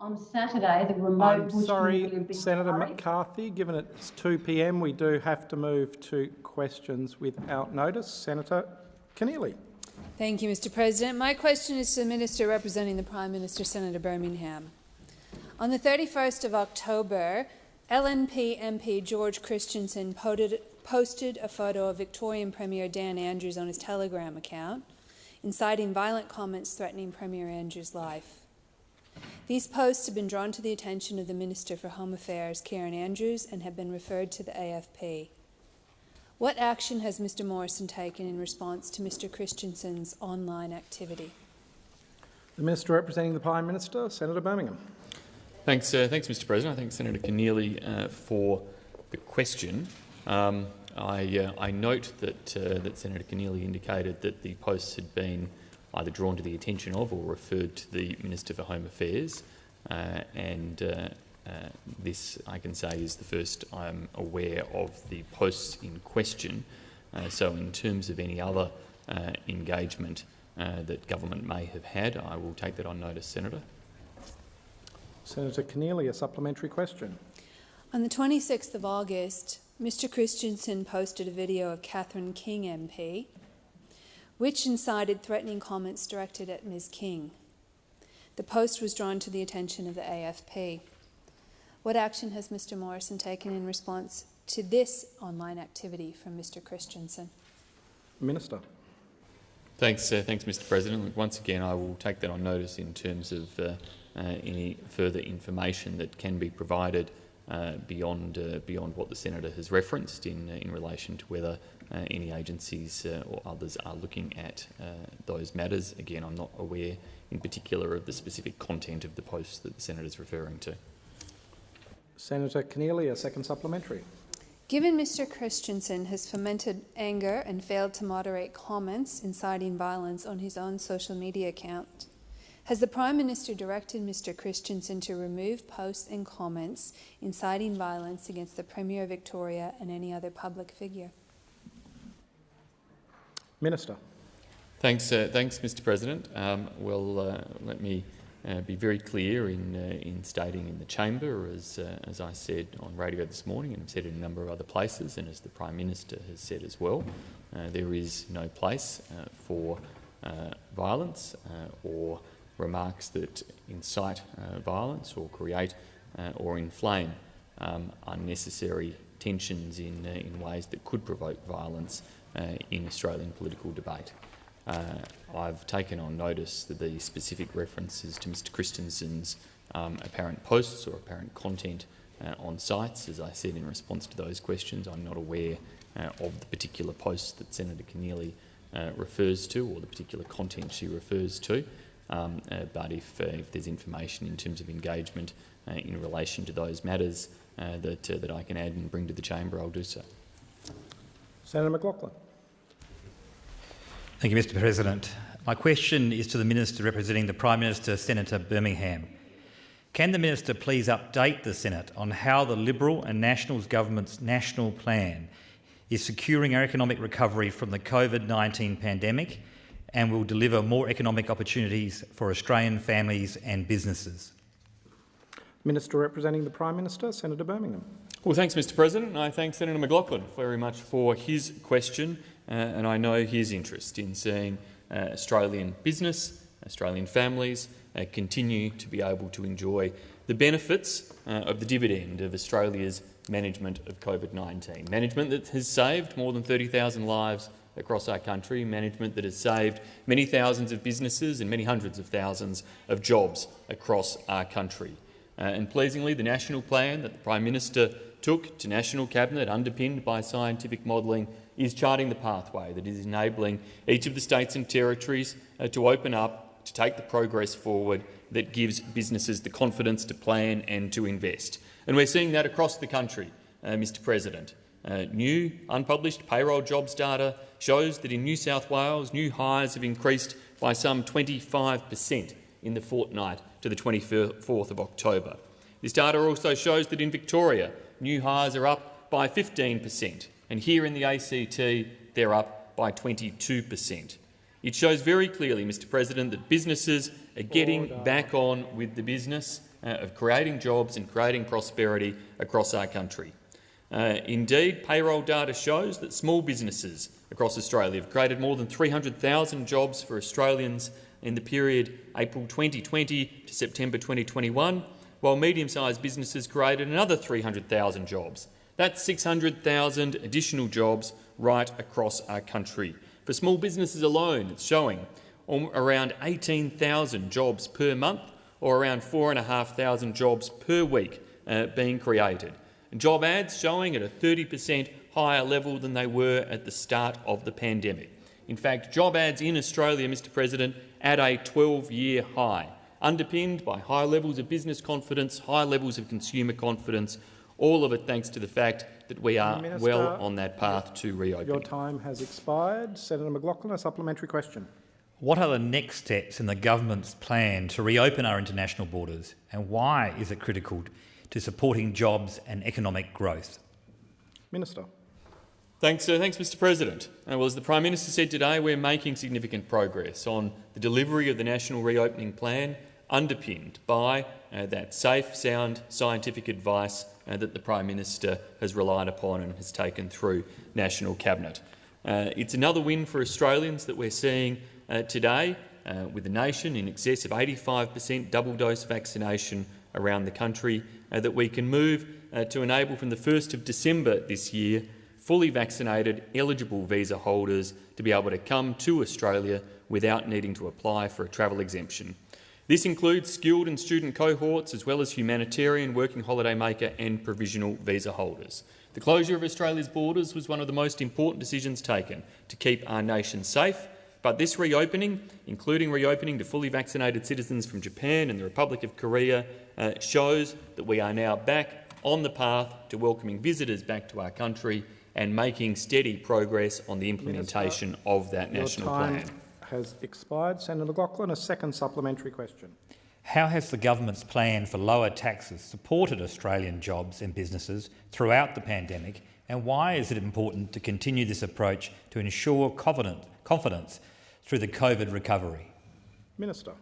On Saturday, the remote I'm sorry, Senator Parade- McCarthy, given it's 2 p.m, we do have to move to questions without notice. Senator Keneally. Thank you, Mr President. My question is to the Minister representing the Prime Minister, Senator Birmingham. On the 31st of October, LNP MP George Christensen posted, posted a photo of Victorian Premier Dan Andrews on his Telegram account, inciting violent comments threatening Premier Andrews' life. These posts have been drawn to the attention of the Minister for Home Affairs, Karen Andrews, and have been referred to the AFP. What action has Mr Morrison taken in response to Mr Christensen's online activity? The Minister representing the Prime Minister, Senator Birmingham. Thanks, uh, thanks, Mr. President. I thank Senator Keneally uh, for the question. Um, I, uh, I, note that uh, that Senator Keneally indicated that the posts had been either drawn to the attention of or referred to the Minister for Home Affairs, uh, and uh, this I can say is the first I'm aware of the posts in question. so, in terms of any other engagement that government may have had, I will take that on notice, Senator. Senator Keneally, a supplementary question. On the 26th of August, Mr Christensen posted a video of Catherine King MP, which incited threatening comments directed at Ms King. The post was drawn to the attention of the AFP. What action has Mr Morrison taken in response to this online activity from Mr Christensen? Minister. Thanks, uh, thanks, Mr. President. Once again, I will take that on notice in terms of uh, uh, any further information that can be provided uh, beyond uh, beyond what the senator has referenced in in relation to whether Uh, any agencies uh, or others are looking at uh, those matters. Again, I'm not aware in particular of the specific content of the post that the senator is referring to. Senator Keneally, a second supplementary. Given Mr Christensen has fomented anger and failed to moderate comments inciting violence on his own social media account, has the Prime Minister directed Mr Christensen to remove posts and comments inciting violence against the Premier of Victoria and any other public figure? Minister. Thanks, uh, thanks Mr President. Um, well, uh, let me uh, be very clear in, uh, in stating in the chamber, as, uh, as I said on radio this morning and I've said in a number of other places and as the Prime Minister has said as well, uh, there is no place for violence or remarks that incite violence or create or inflame um, unnecessary tensions in, in ways that could provoke violence in Australian political debate. Uh, I've taken on notice that the specific references to Mr Christensen's um, apparent posts or apparent content on sites. As I said in response to those questions, I'm not aware of the particular posts that Senator Keneally refers to or the particular content she refers to. Um, uh, but if, uh, if there's information in terms of engagement uh, in relation to those matters uh, that, uh, that I can add and bring to the chamber, I'll do so. Senator McLachlan. Thank you, Mr President. My question is to the Minister representing the Prime Minister, Senator Birmingham. Can the Minister please update the Senate on how the Liberal and Nationals government's national plan is securing our economic recovery from the COVID-19 pandemic and will deliver more economic opportunities for Australian families and businesses. Minister representing the Prime Minister, Senator Birmingham. Well, thanks, Mr President. I thank Senator McLachlan very much for his question, uh, and I know his interest in seeing uh, Australian business, Australian families uh, continue to be able to enjoy the benefits uh, of the dividend of Australia's management of COVID-19, management that has saved more than 30,000 lives across our country, management that has saved many thousands of businesses and many hundreds of thousands of jobs across our country. Uh, and pleasingly, the national plan that the Prime Minister took to National Cabinet, underpinned by scientific modelling, is charting the pathway that is enabling each of the states and territories uh, to open up, to take the progress forward that gives businesses the confidence to plan and to invest. And we're seeing that across the country, uh, Mr President. Uh, new unpublished payroll jobs data shows that in New South Wales, new hires have increased by some 25 per cent in the fortnight to the 24th of October. This data also shows that in Victoria, new hires are up by 15 per cent, and here in the ACT, they're up by 22 per cent. It shows very clearly, Mr President, that businesses are getting Order. back on with the business uh, of creating jobs and creating prosperity across our country. Uh, indeed, payroll data shows that small businesses across Australia have created more than 300,000 jobs for Australians in the period April 2020 to September 2021, while medium-sized businesses created another 300,000 jobs. That's 600,000 additional jobs right across our country. For small businesses alone, it's showing around 18,000 jobs per month or around 4,500 jobs per week uh, being created. And job ads showing at a 30 per cent higher level than they were at the start of the pandemic. In fact, job ads in Australia, Mr President, at a 12-year high, underpinned by high levels of business confidence, high levels of consumer confidence, all of it thanks to the fact that we are Minister, well on that path to reopening. Your time has expired. Senator McLachlan, a supplementary question. What are the next steps in the government's plan to reopen our international borders and why is it critical to supporting jobs and economic growth? Minister. Thanks, uh, thanks, Mr President. Uh, well, as the Prime Minister said today, we're making significant progress on the delivery of the National Reopening Plan, underpinned by uh, that safe, sound scientific advice uh, that the Prime Minister has relied upon and has taken through National Cabinet. Uh, it's another win for Australians that we're seeing uh, today, with the nation in excess of 85 per cent double-dose vaccination around the country, that we can move to enable from the 1st of December this year fully vaccinated eligible visa holders to be able to come to Australia without needing to apply for a travel exemption. This includes skilled and student cohorts as well as humanitarian, working holiday maker and provisional visa holders. The closure of Australia's borders was one of the most important decisions taken to keep our nation safe, but this reopening, including reopening to fully vaccinated citizens from Japan and the Republic of Korea, uh, shows that we are now back on the path to welcoming visitors back to our country and making steady progress on the implementation Minister, of that national plan. Has expired. Senator McLachlan, a second supplementary question. How has the government's plan for lower taxes supported Australian jobs and businesses throughout the pandemic, and why is it important to continue this approach to ensure confidence through the COVID recovery? Minister.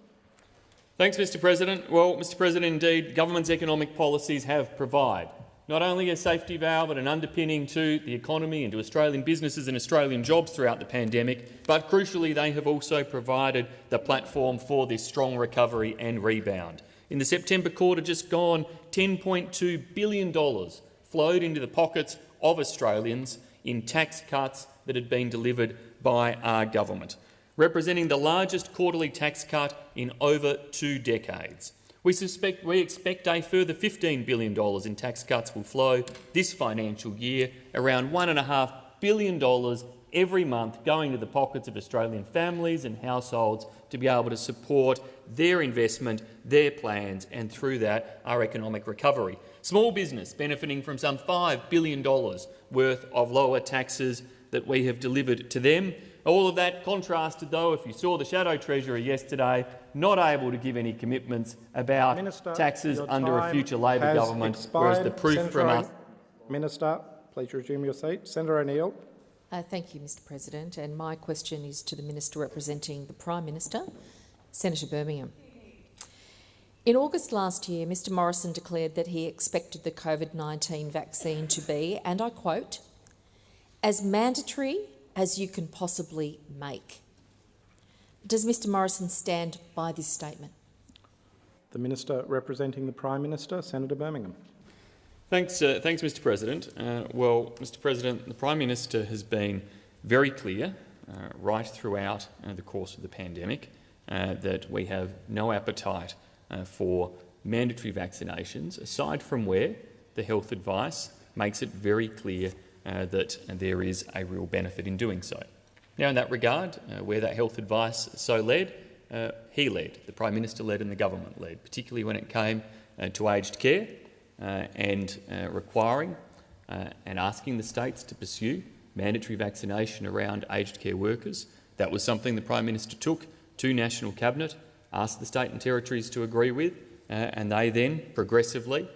Thanks, Mr President. Well, Mr President, indeed, government's economic policies have provided not only a safety valve but an underpinning to the economy and to Australian businesses and Australian jobs throughout the pandemic, but crucially they have also provided the platform for this strong recovery and rebound. In the September quarter just gone, $10.2 billion flowed into the pockets of Australians in tax cuts that had been delivered by our government, representing the largest quarterly tax cut in over two decades. We, suspect, we expect a further $15 billion in tax cuts will flow this financial year, around $1.5 billion every month going to the pockets of Australian families and households to be able to support their investment, their plans and through that our economic recovery. Small business benefiting from some $5 billion worth of lower taxes that we have delivered to them. All of that contrasted, though, if you saw the Shadow Treasurer yesterday, not able to give any commitments about Minister, taxes under a future Labor government, expired. whereas the proof Senator from us— Minister, please resume your seat. Senator O'Neill. Uh, thank you, Mr President. And my question is to the Minister representing the Prime Minister, Senator Birmingham. In August last year, Mr Morrison declared that he expected the COVID-19 vaccine to be, and I quote, as mandatory as you can possibly make. Does Mr Morrison stand by this statement? The Minister representing the Prime Minister, Senator Birmingham. Thanks, uh, thanks Mr President. Uh, well, Mr President, the Prime Minister has been very clear uh, right throughout uh, the course of the pandemic uh, that we have no appetite uh, for mandatory vaccinations, aside from where the health advice makes it very clear that there is a real benefit in doing so. Now, in that regard, uh, where that health advice so led, uh, he led, the Prime Minister led and the government led, particularly when it came uh, to aged care uh, and uh, requiring and asking the states to pursue mandatory vaccination around aged care workers. That was something the Prime Minister took to National Cabinet, asked the state and territories to agree with, and they then progressively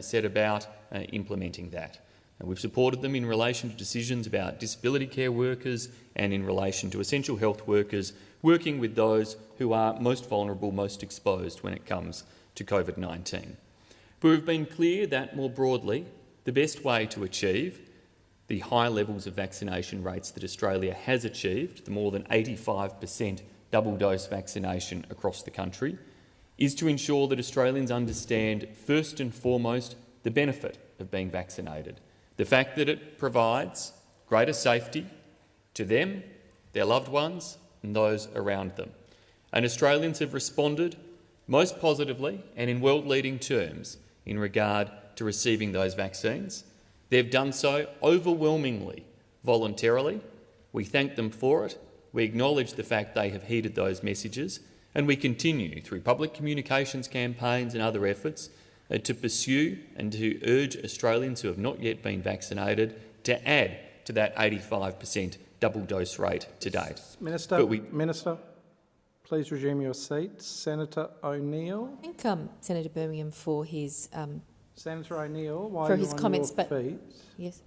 set about implementing that. And we've supported them in relation to decisions about disability care workers and in relation to essential health workers, working with those who are most vulnerable, most exposed when it comes to COVID-19. But we've been clear that, more broadly, the best way to achieve the high levels of vaccination rates that Australia has achieved, the more than 85 per cent double-dose vaccination across the country, is to ensure that Australians understand, first and foremost, the benefit of being vaccinated, the fact that it provides greater safety to them, their loved ones and those around them. And Australians have responded most positively and in world-leading terms in regard to receiving those vaccines. They've done so overwhelmingly voluntarily. We thank them for it. We acknowledge the fact they have heeded those messages, and we continue through public communications campaigns and other efforts to pursue and to urge Australians who have not yet been vaccinated to add to that 85 per cent double dose rate to date. Minister, But we- Minister, please resume your seat. Senator O'Neill. Thank um, Senator Birmingham for his um, Senator O'Neill, while For you're his on comments, your but- feet, yes,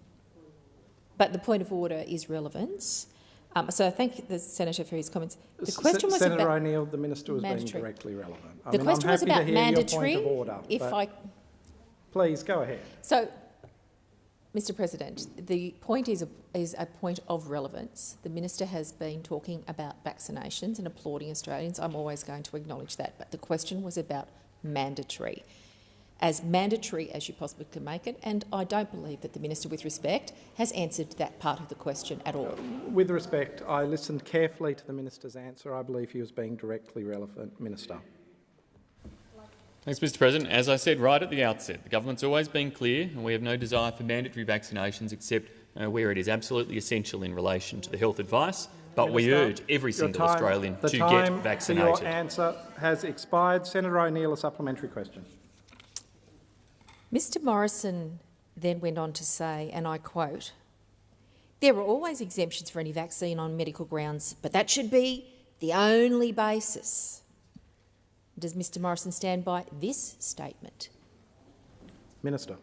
but the point of order is relevance. Um, so I thank the senator for his comments. The S- question was Senator about O'Neill, the minister was being mandatory. directly relevant. I the mean, question I'm was about mandatory. order, if I please go ahead. So, Mr President, the point is a, is a point of relevance. The minister has been talking about vaccinations and applauding Australians. I'm always going to acknowledge that. But the question was about mandatory. As mandatory as you possibly can make it, and I don't believe that the minister, with respect, has answered that part of the question at all. With respect, I listened carefully to the minister's answer. I believe he was being directly relevant. Minister. Thanks, Mr President. As I said right at the outset, the government's always been clear and we have no desire for mandatory vaccinations except uh, where it is absolutely essential in relation to the health advice, but we urge every your single time- Australian the to time get For your vaccinated. answer has expired. Senator O'Neill, a supplementary question. Mr Morrison then went on to say, and I quote, There are always exemptions for any vaccine on medical grounds, but that should be the only basis. Does Mr Morrison stand by this statement? Minister.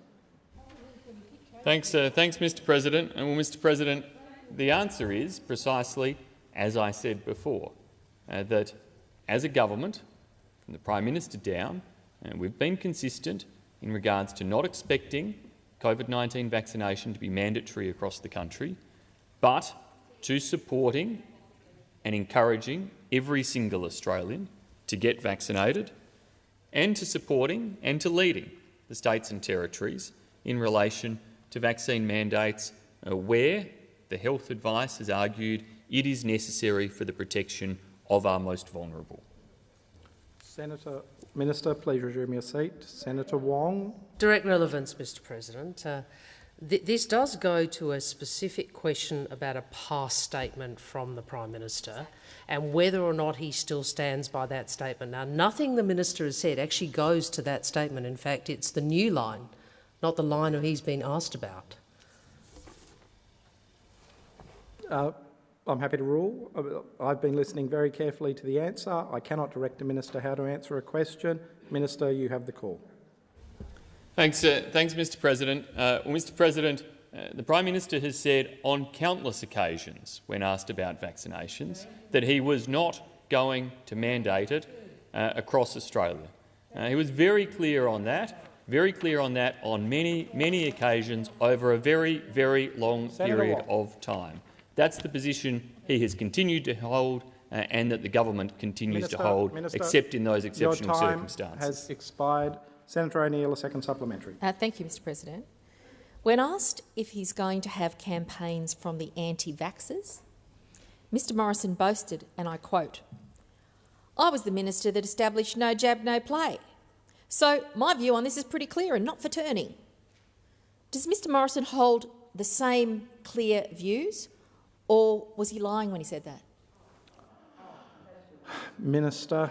Thanks, uh, thanks, Mr President. And well, Mr President, the answer is precisely as I said before, uh, that as a government, from the Prime Minister down, uh, we've been consistent in regards to not expecting COVID-19 vaccination to be mandatory across the country, but to supporting and encouraging every single Australian to get vaccinated and to supporting and to leading the states and territories in relation to vaccine mandates uh, where the health advice has argued it is necessary for the protection of our most vulnerable. Senator, Minister, please resume your seat. Senator Wong. Direct relevance, Mr President. Uh, th this does go to a specific question about a past statement from the Prime Minister and whether or not he still stands by that statement. Now, nothing the Minister has said actually goes to that statement. In fact, it's the new line, not the line he's been asked about. Uh, I'm happy to rule. Uh, I've been listening very carefully to the answer. I cannot direct a minister how to answer a question. Minister, you have the call. Thanks, uh, thanks Mr President. Uh, well, Mr President, uh, the Prime Minister has said on countless occasions when asked about vaccinations that he was not going to mandate it uh, across Australia. Uh, he was very clear on that, very clear on that on many, many occasions over a very, very long Senator period Watt. of time. That's the position he has continued to hold uh, and that the government continues Minister, to hold, Minister, except in those exceptional Your exceptional time circumstances. has expired. Senator O'Neill, a second supplementary. Uh, thank you, Mr President. When asked if he's going to have campaigns from the anti-vaxxers, Mr Morrison boasted, and I quote, I was the minister that established no jab, no play. So my view on this is pretty clear and not for turning. Does Mr Morrison hold the same clear views or was he lying when he said that? Minister.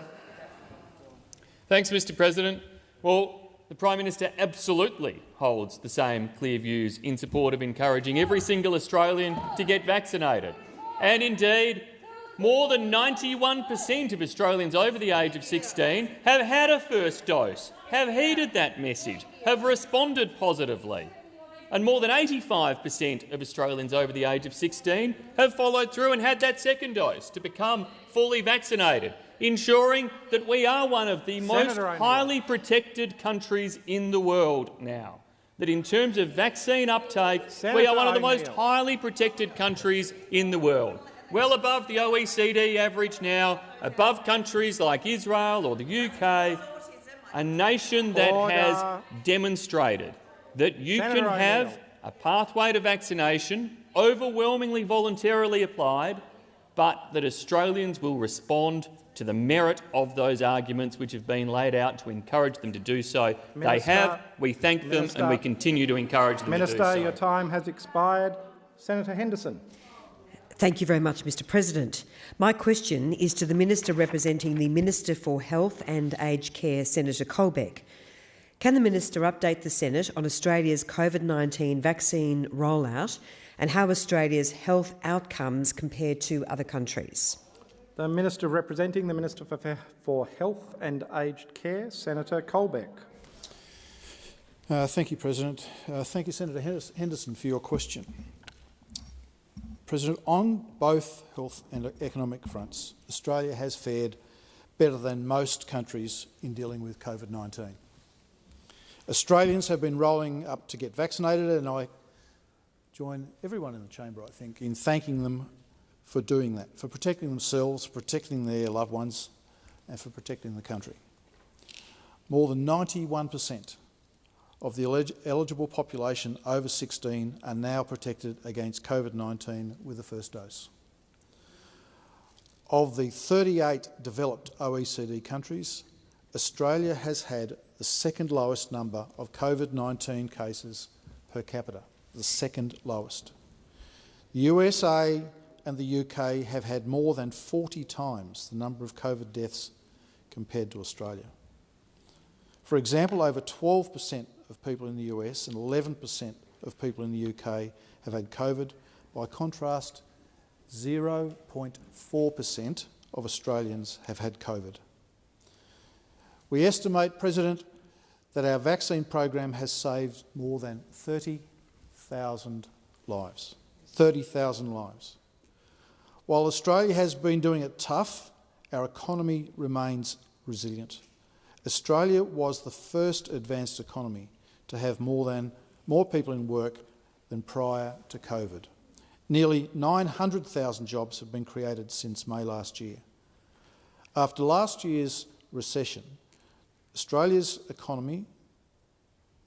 Thanks, Mr President. Well, the Prime Minister absolutely holds the same clear views in support of encouraging every single Australian to get vaccinated. And indeed, more than 91 per cent of Australians over the age of 16 have had a first dose, have heeded that message, have responded positively. And more than 85 per cent of Australians over the age of 16 have followed through and had that second dose to become fully vaccinated. ensuring that we are one of the most Senator O'Neill. highly protected countries in the world now. That in terms of vaccine uptake, we are one of the most highly protected countries in the world. Well above the OECD average now, above countries like Israel or the UK, a nation that Order. has demonstrated that you Senator can have O'Neill. a pathway to vaccination, overwhelmingly voluntarily applied, but that Australians will respond to the merit of those arguments which have been laid out to encourage them to do so. they have, we thank them and we continue to encourage them Minister, to do so. your time has expired. Senator Henderson. Thank you very much, Mr President. My question is to the Minister representing the Minister for Health and Aged Care, Senator Colbeck. Can the Minister update the Senate on Australia's COVID-19 vaccine rollout and how Australia's health outcomes compare to other countries? The Minister representing the Minister for, for Health and Aged Care, Senator Colbeck. Uh, thank you, President. Uh, thank you, Senator Henderson- Henderson, for your question. President, on both health and economic fronts, Australia has fared better than most countries in dealing with COVID-19. Australians have been rolling up to get vaccinated, and I join everyone in the chamber, I think, in thanking them for doing that, for protecting themselves, protecting their loved ones, and for protecting the country. More than 91 per cent of the eligible population over 16 are now protected against COVID-19 with the first dose. Of the 38 developed OECD countries, Australia has had the second lowest number of COVID-19 cases per capita, the second lowest. The USA and the UK have had more than 40 times the number of COVID deaths compared to Australia. For example, over 12% of people in the US and 11% of people in the UK have had COVID. By contrast, 0.4% of Australians have had COVID. We estimate, President, that our vaccine program has saved more than 30,000 lives. 30,000 lives. While Australia has been doing it tough, our economy remains resilient. Australia was the first advanced economy to have more, than, more people in work than prior to COVID. Nearly 900,000 jobs have been created since May last year. After last year's recession, Australia's economy,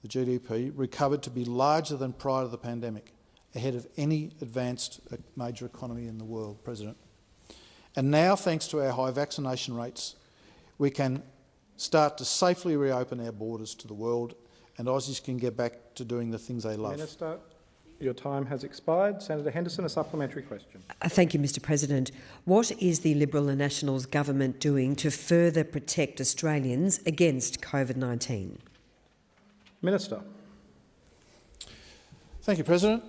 the GDP, recovered to be larger than prior to the pandemic, ahead of any advanced uh, major economy in the world, President. And now, thanks to our high vaccination rates, we can start to safely reopen our borders to the world and Aussies can get back to doing the things they love. Minister, your time has expired. Senator Henderson, a supplementary question. Uh, Thank you, Mr President. What is the Liberal and Nationals government doing to further protect Australians against COVID-19? Minister. Thank you, President.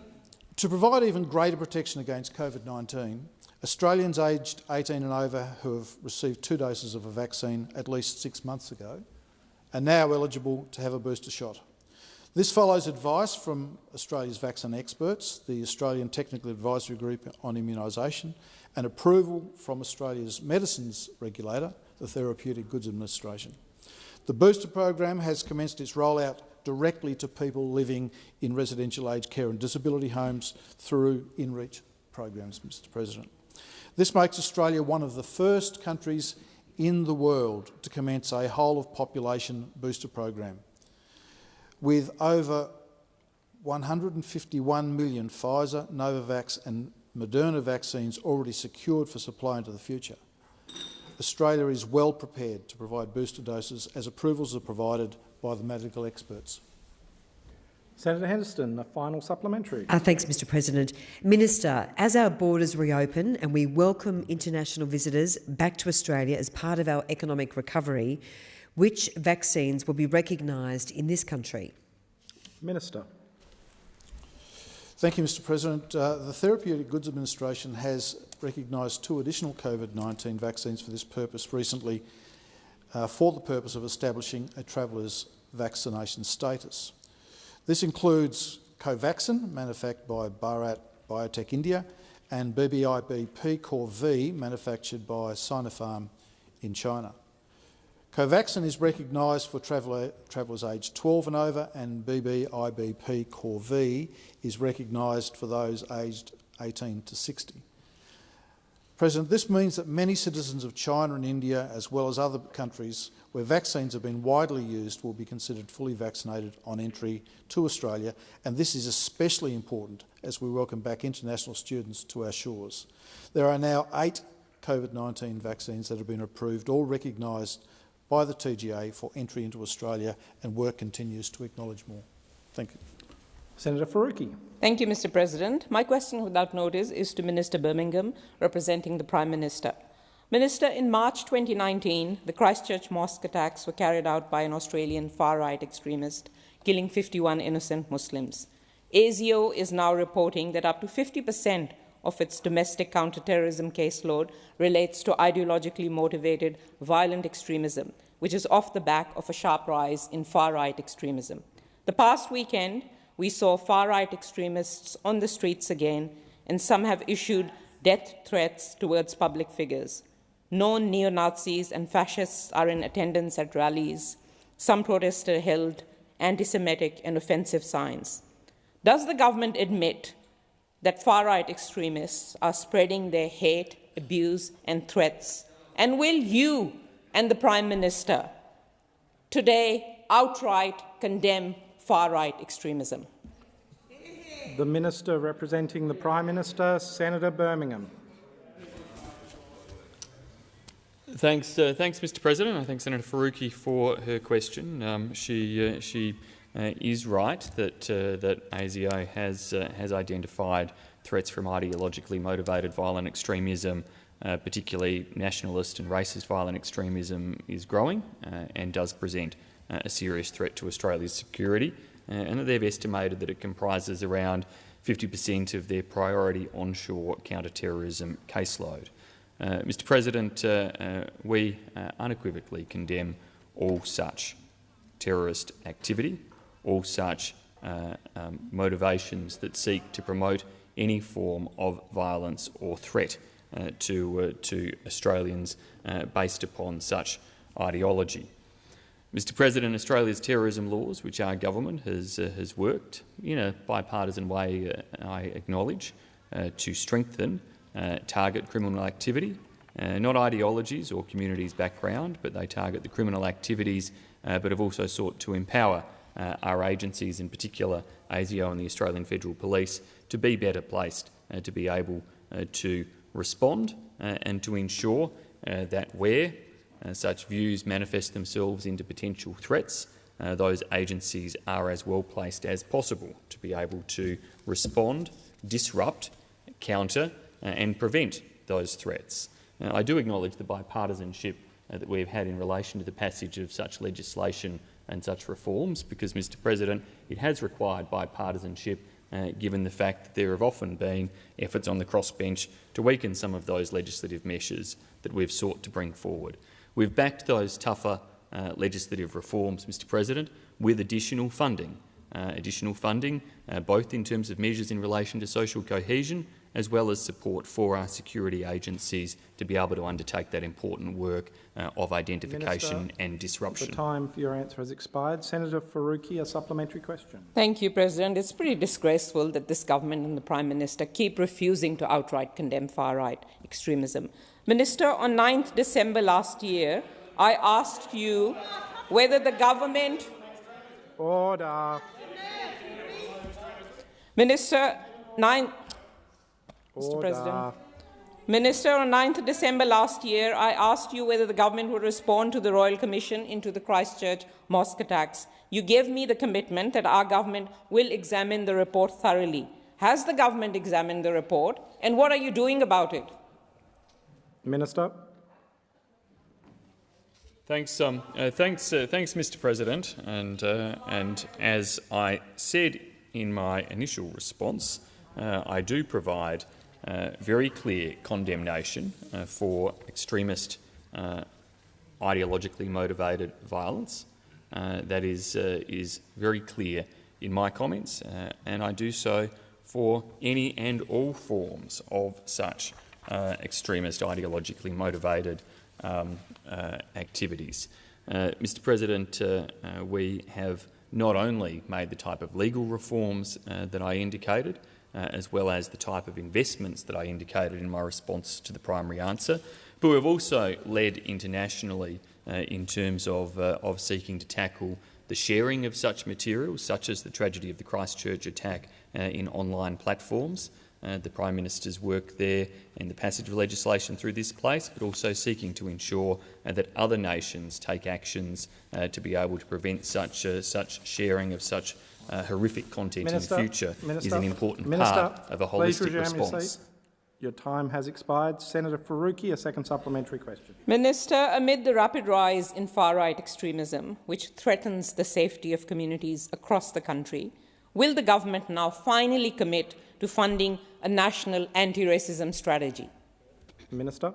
To provide even greater protection against COVID-19, Australians aged 18 and over who have received two doses of a vaccine at least six months ago are now eligible to have a booster shot. This follows advice from Australia's vaccine experts, the Australian Technical Advisory Group on Immunisation, and approval from Australia's medicines regulator, the Therapeutic Goods Administration. The booster program has commenced its rollout directly to people living in residential aged care and disability homes through in-reach programs, Mr President. This makes Australia one of the first countries in the world to commence a whole-of-population booster program. With over 151 million Pfizer, Novavax and Moderna vaccines already secured for supply into the future, Australia is well prepared to provide booster doses as approvals are provided by the medical experts. Senator Henderson, a final supplementary. Uh, thanks, Mr President. Minister, as our borders reopen and we welcome international visitors back to Australia as part of our economic recovery, which vaccines will be recognised in this country? Minister. Thank you, Mr President. Uh, the Therapeutic Goods Administration has recognised two additional COVID-19 vaccines for this purpose recently uh, for the purpose of establishing a traveller's vaccination status. This includes Covaxin, manufactured by Bharat Biotech India, and BBIB P-Core V, manufactured by Sinopharm in China. Covaxin is recognised for traveller, travellers aged 12 and over, and BBIBP Core is recognised for those aged 18 to 60. President, this means that many citizens of China and India, as well as other countries where vaccines have been widely used, will be considered fully vaccinated on entry to Australia, and this is especially important as we welcome back international students to our shores. There are now eight COVID-19 vaccines that have been approved, all recognised by the TGA for entry into Australia, and work continues to acknowledge more. Thank you. Senator Faruqi. Thank you, Mr. President. My question without notice is to Minister Birmingham, representing the Prime Minister. Minister, in March 2019, the Christchurch mosque attacks were carried out by an Australian far-right extremist, killing 51 innocent Muslims. ASIO is now reporting that up to 50% of its domestic counterterrorism caseload relates to ideologically motivated violent extremism, which is off the back of a sharp rise in far-right extremism. The past weekend, we saw far-right extremists on the streets again, and some have issued death threats towards public figures. Known neo-Nazis and fascists are in attendance at rallies. Some protesters held anti-Semitic and offensive signs. Does the government admit that far-right extremists are spreading their hate, abuse and threats? And will you and the Prime Minister today outright condemn far-right extremism? The Minister representing the Prime Minister, Senator Birmingham. Thanks, uh, thanks, Mr. President. I thank Senator Faruqi for her question. Um, she uh, she is right that uh, that ASIO has uh, has identified threats from ideologically motivated violent extremism, uh, particularly nationalist and racist violent extremism, is growing and does present a serious threat to Australia's security. and that they've estimated that it comprises around 50% of their priority onshore counter-terrorism caseload. Uh, Mr President, uh, uh, we unequivocally condemn all such terrorist activity, all such um, motivations that seek to promote any form of violence or threat uh, to, uh, to Australians uh, based upon such ideology. Mr President, Australia's terrorism laws, which our government has, has worked in a bipartisan way, I acknowledge, to strengthen uh, target criminal activity, uh, not ideologies or communities' background, but they target the criminal activities, uh, but have also sought to empower uh, our agencies, in particular ASIO and the Australian Federal Police, to be better placed uh, to be able uh, to respond and to ensure that where such views manifest themselves into potential threats, those agencies are as well placed as possible to be able to respond, disrupt, counter uh, and prevent those threats. Uh, I do acknowledge the bipartisanship uh, that we've had in relation to the passage of such legislation and such reforms because, Mr President, it has required bipartisanship uh, given the fact that there have often been efforts on the crossbench to weaken some of those legislative measures that we've sought to bring forward. We've backed those tougher uh, legislative reforms, Mr President, with additional funding, additional funding both in terms of measures in relation to social cohesion as well as support for our security agencies to be able to undertake that important work uh, of identification Minister, and disruption. The time for your answer has expired. Senator Faruqi, a supplementary question. Thank you, President. It's pretty disgraceful that this government and the Prime Minister keep refusing to outright condemn far-right extremism. Minister, on 9th December last year, I asked you whether the government... Order. Minister, 9th Mr. President. Minister, on 9th December last year, I asked you whether the government would respond to the Royal Commission into the Christchurch mosque attacks. You gave me the commitment that our government will examine the report thoroughly. Has the government examined the report, and what are you doing about it? Minister. Thanks, um, uh, thanks, uh, thanks, Mr. President. And, uh, and as I said in my initial response, uh, I do provide uh, very clear condemnation uh, for extremist uh, ideologically motivated violence. Uh, that is, uh, is very clear in my comments, and I do so for any and all forms of such extremist ideologically motivated um, activities. Mr President, we have not only made the type of legal reforms uh, that I indicated, uh, as well as the type of investments that I indicated in my response to the primary answer, but we've also led internationally uh, in terms of, uh, of seeking to tackle the sharing of such materials, such as the tragedy of the Christchurch attack uh, in online platforms, uh, the Prime Minister's work there and the passage of legislation through this place, but also seeking to ensure uh, that other nations take actions uh, to be able to prevent such, uh, such sharing of such uh, horrific content Minister, in the future Minister, is an important Minister, part of a holistic response. Your time has expired. Senator Faruqi, a second supplementary question. Minister, amid the rapid rise in far right extremism, which threatens the safety of communities across the country, will the government now finally commit to funding a national anti racism strategy? Minister.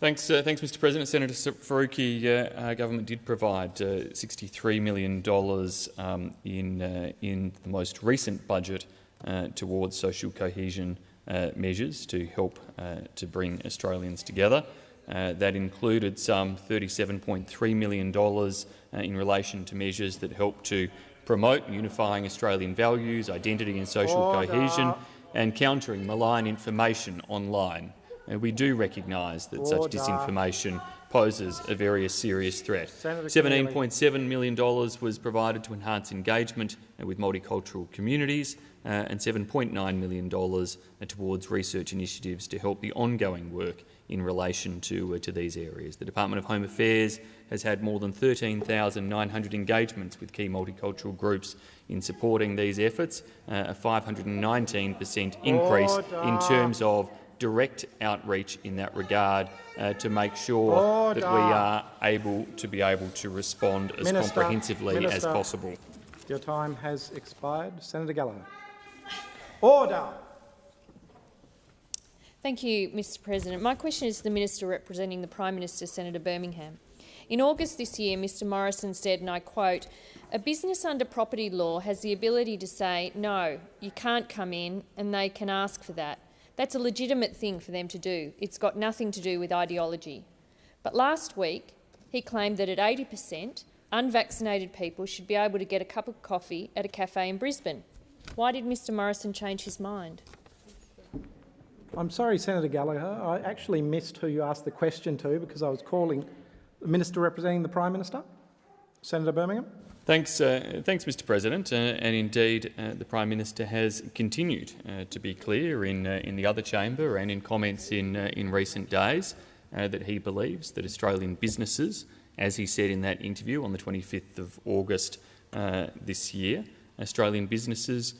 Thanks, uh, thanks, Mr. President. Senator Faruqi, uh, our government did provide uh, $63 million um, in, uh, in the most recent budget uh, towards social cohesion uh, measures to help uh, to bring Australians together. Uh, that included some $37.3 million uh, in relation to measures that help to promote unifying Australian values, identity and social Order. cohesion, and countering malign information online. And we do recognise that such disinformation poses a very serious threat. $17.7 million was provided to enhance engagement with multicultural communities uh, and $7.9 million towards research initiatives to help the ongoing work in relation to, uh, to these areas. The Department of Home Affairs has had more than 13,900 engagements with key multicultural groups in supporting these efforts, uh, a 519 per cent increase in terms of direct outreach in that regard uh, to make sure that we are able to be able to respond as Minister, comprehensively as possible. Your time has expired. Senator Gallagher. Order. Thank you, Mr President. My question is to the Minister representing the Prime Minister, Senator Birmingham. In August this year, Mr Morrison said, and I quote, a business under property law has the ability to say, no, you can't come in, and they can ask for that. That's a legitimate thing for them to do. It's got nothing to do with ideology. But last week, he claimed that at 80 per cent, unvaccinated people should be able to get a cup of coffee at a cafe in Brisbane. Why did Mr Morrison change his mind? I'm sorry, Senator Gallagher. I actually missed who you asked the question to because I was calling the Minister representing the Prime Minister. Senator Birmingham. Thanks, uh, thanks, Mr. President. Uh, and indeed, uh, the Prime Minister has continued uh, to be clear in uh, in the other chamber and in comments in uh, in recent days that he believes that Australian businesses, as he said in that interview on the 25th of August this year, Australian businesses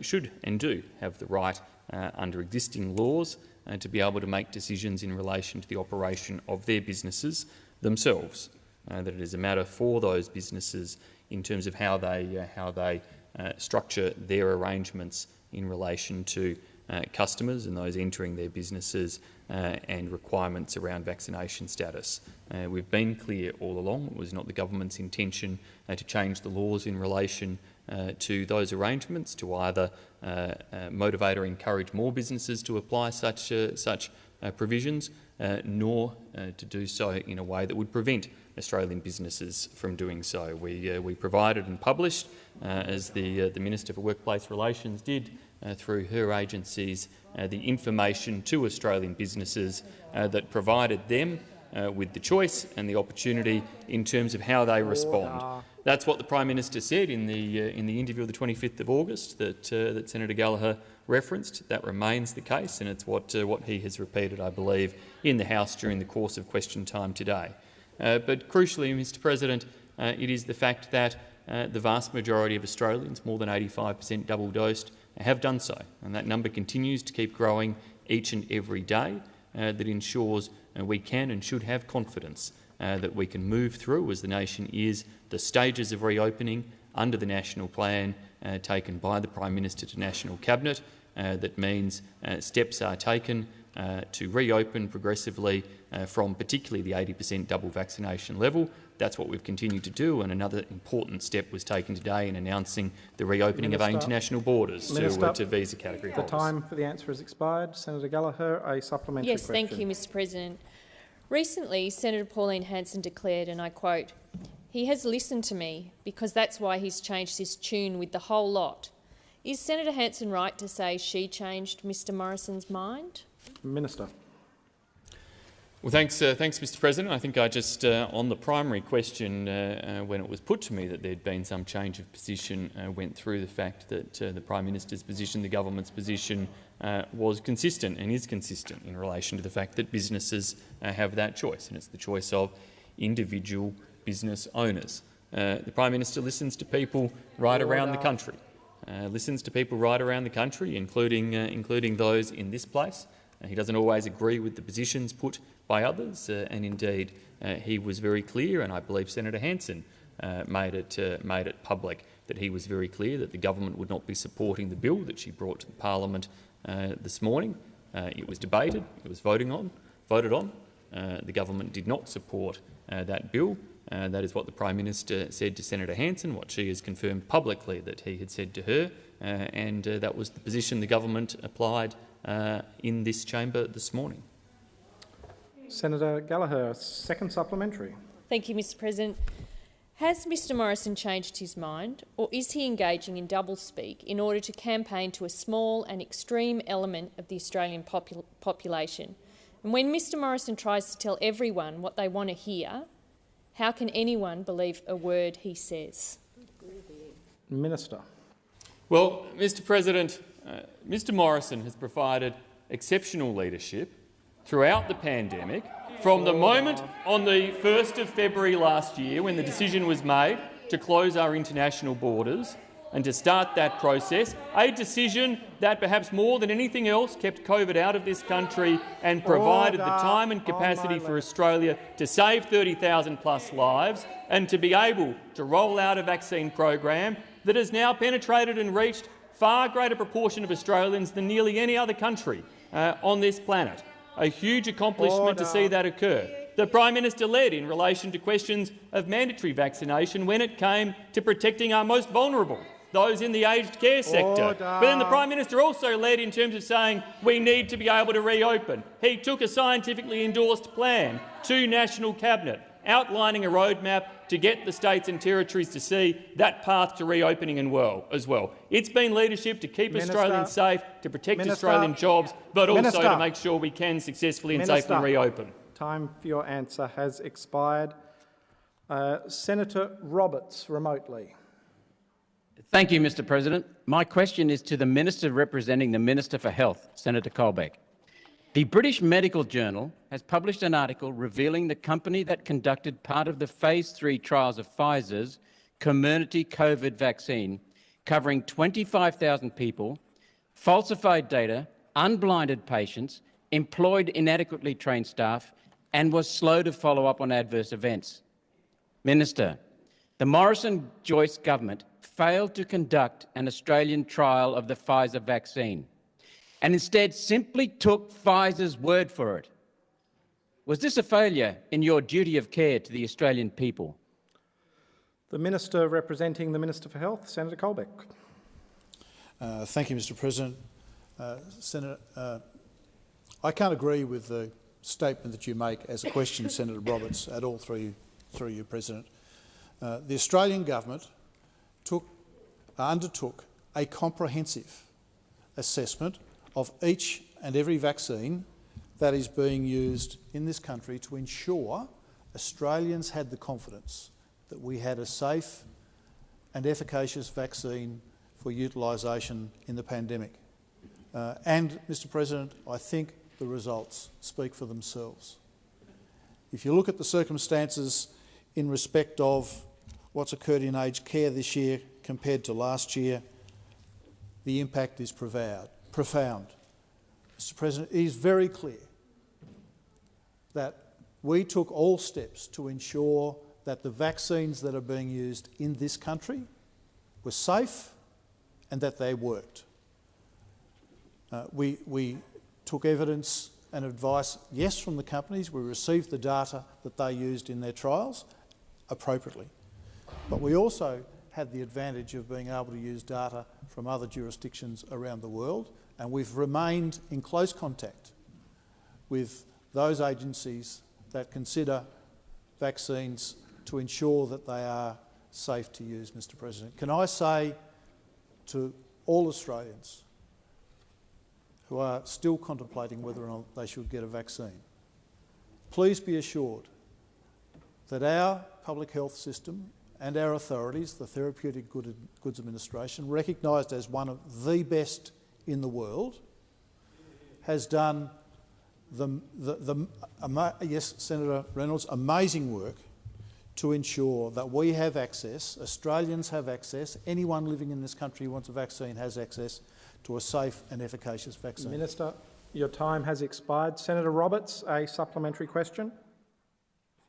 should and do have the right uh, under existing laws uh, to be able to make decisions in relation to the operation of their businesses themselves. Uh, that it is a matter for those businesses in terms of how they, uh, how they uh, structure their arrangements in relation to uh, customers and those entering their businesses and requirements around vaccination status. We've been clear all along it was not the government's intention to change the laws in relation to those arrangements to either motivate or encourage more businesses to apply such, uh, such uh, provisions, uh, nor uh, to do so in a way that would prevent Australian businesses from doing so. We, uh, we provided and published, uh, as the, uh, the Minister for Workplace Relations did uh, through her agencies, uh, the information to Australian businesses uh, that provided them uh, with the choice and the opportunity in terms of how they respond. That's what the Prime Minister said in the, uh, in the interview of the 25th of August that, uh, that Senator Gallagher referenced. That remains the case, and it's what, uh, what he has repeated, I believe, in the House during the course of question time today. Uh, but crucially, Mr President, uh, it is the fact that uh, the vast majority of Australians, more than 85 per cent double-dosed, have done so, and that number continues to keep growing each and every day. That ensures we can and should have confidence uh, that we can move through, as the nation is, the stages of reopening under the national plan uh, taken by the Prime Minister to National Cabinet. Uh, that means uh, steps are taken uh, to reopen progressively uh, from particularly the 80 per cent double vaccination level. That's what we've continued to do, and another important step was taken today in announcing the reopening of our international borders to, Minister, uh, to visa category The holders. time for the answer has expired. Senator Gallagher, a supplementary Yes, question. thank you, Mr President. Recently, Senator Pauline Hanson declared, and I quote, he has listened to me because that's why he's changed his tune with the whole lot. Is Senator Hanson right to say she changed Mr Morrison's mind? Minister. Well, thanks, uh, thanks, Mr. President. I think I just, uh, on the primary question, uh, uh when it was put to me that there'd been some change of position, uh, went through the fact that uh, the Prime Minister's position, the government's position, was consistent and is consistent in relation to the fact that businesses have that choice, and it's the choice of individual business owners. the Prime Minister listens to people right around the country, listens to people right around the country, including, including those in this place. he doesn't always agree with the positions put by others, uh, and indeed uh, he was very clear, and I believe Senator Hanson uh, made it made it public that he was very clear that the government would not be supporting the bill that she brought to the parliament this morning. it was debated, it was voting on, voted on. the government did not support that bill. Uh, that is what the Prime Minister said to Senator Hanson, what she has confirmed publicly that he had said to her, uh, and uh, that was the position the government applied in this chamber this morning. Senator Gallagher, second supplementary. Thank you, Mr President. Has Mr Morrison changed his mind, or is he engaging in doublespeak in order to campaign to a small and extreme element of the Australian popul population? And when Mr Morrison tries to tell everyone what they want to hear, how can anyone believe a word he says? Minister. Well, Mr President, uh, Mr Morrison has provided exceptional leadership throughout the pandemic, from the moment on the 1st of February last year when the decision was made to close our international borders and to start that process, a decision that perhaps more than anything else kept COVID out of this country and provided Order. the time and capacity for Australia to save 30,000 plus lives and to be able to roll out a vaccine program that has now penetrated and reached far greater proportion of Australians than nearly any other country uh, on this planet a huge accomplishment Order. to see that occur. The Prime Minister led in relation to questions of mandatory vaccination when it came to protecting our most vulnerable, those in the aged care sector. Order. But then the Prime Minister also led in terms of saying we need to be able to reopen. He took a scientifically endorsed plan to National Cabinet outlining a roadmap to get the states and territories to see that path to reopening and well, as well. It's been leadership to keep Minister, Australians safe, to protect Minister, Australian jobs, but Minister, also to make sure we can successfully and safely reopen. Time for your answer has expired. Uh, Senator Roberts, remotely. Thank you, Mr President. My question is to the Minister representing the Minister for Health, Senator Colbeck. The British Medical Journal has published an article revealing the company that conducted part of the phase three trials of Pfizer's Comirnaty COVID vaccine, covering 25,000 people, falsified data, unblinded patients, employed inadequately trained staff, and was slow to follow up on adverse events. Minister, the Morrison-Joyce government failed to conduct an Australian trial of the Pfizer vaccine and instead simply took Pfizer's word for it. Was this a failure in your duty of care to the Australian people? The Minister representing the Minister for Health, Senator Colbeck. Uh, thank you, Mr President. Uh, Senator, uh, I can't agree with the statement that you make as a question, Senator Roberts, at all through you, through you President. Uh, the Australian government took, undertook a comprehensive assessment of each and every vaccine that is being used in this country to ensure Australians had the confidence that we had a safe and efficacious vaccine for utilisation in the pandemic. Uh, and, Mr President, I think the results speak for themselves. If you look at the circumstances in respect of what's occurred in aged care this year compared to last year, the impact is profound profound. Mr President, it is very clear that we took all steps to ensure that the vaccines that are being used in this country were safe and that they worked. Uh, we, we took evidence and advice, yes, from the companies. We received the data that they used in their trials appropriately. But we also had the advantage of being able to use data from other jurisdictions around the world and we've remained in close contact with those agencies that consider vaccines to ensure that they are safe to use, Mr President. Can I say to all Australians who are still contemplating whether or not they should get a vaccine, please be assured that our public health system and our authorities, the Therapeutic Goods Administration, recognised as one of the best in the world, has done the, the, the, yes, Senator Reynolds, amazing work to ensure that we have access, Australians have access, anyone living in this country who wants a vaccine has access to a safe and efficacious vaccine. Minister, your time has expired. Senator Roberts, a supplementary question.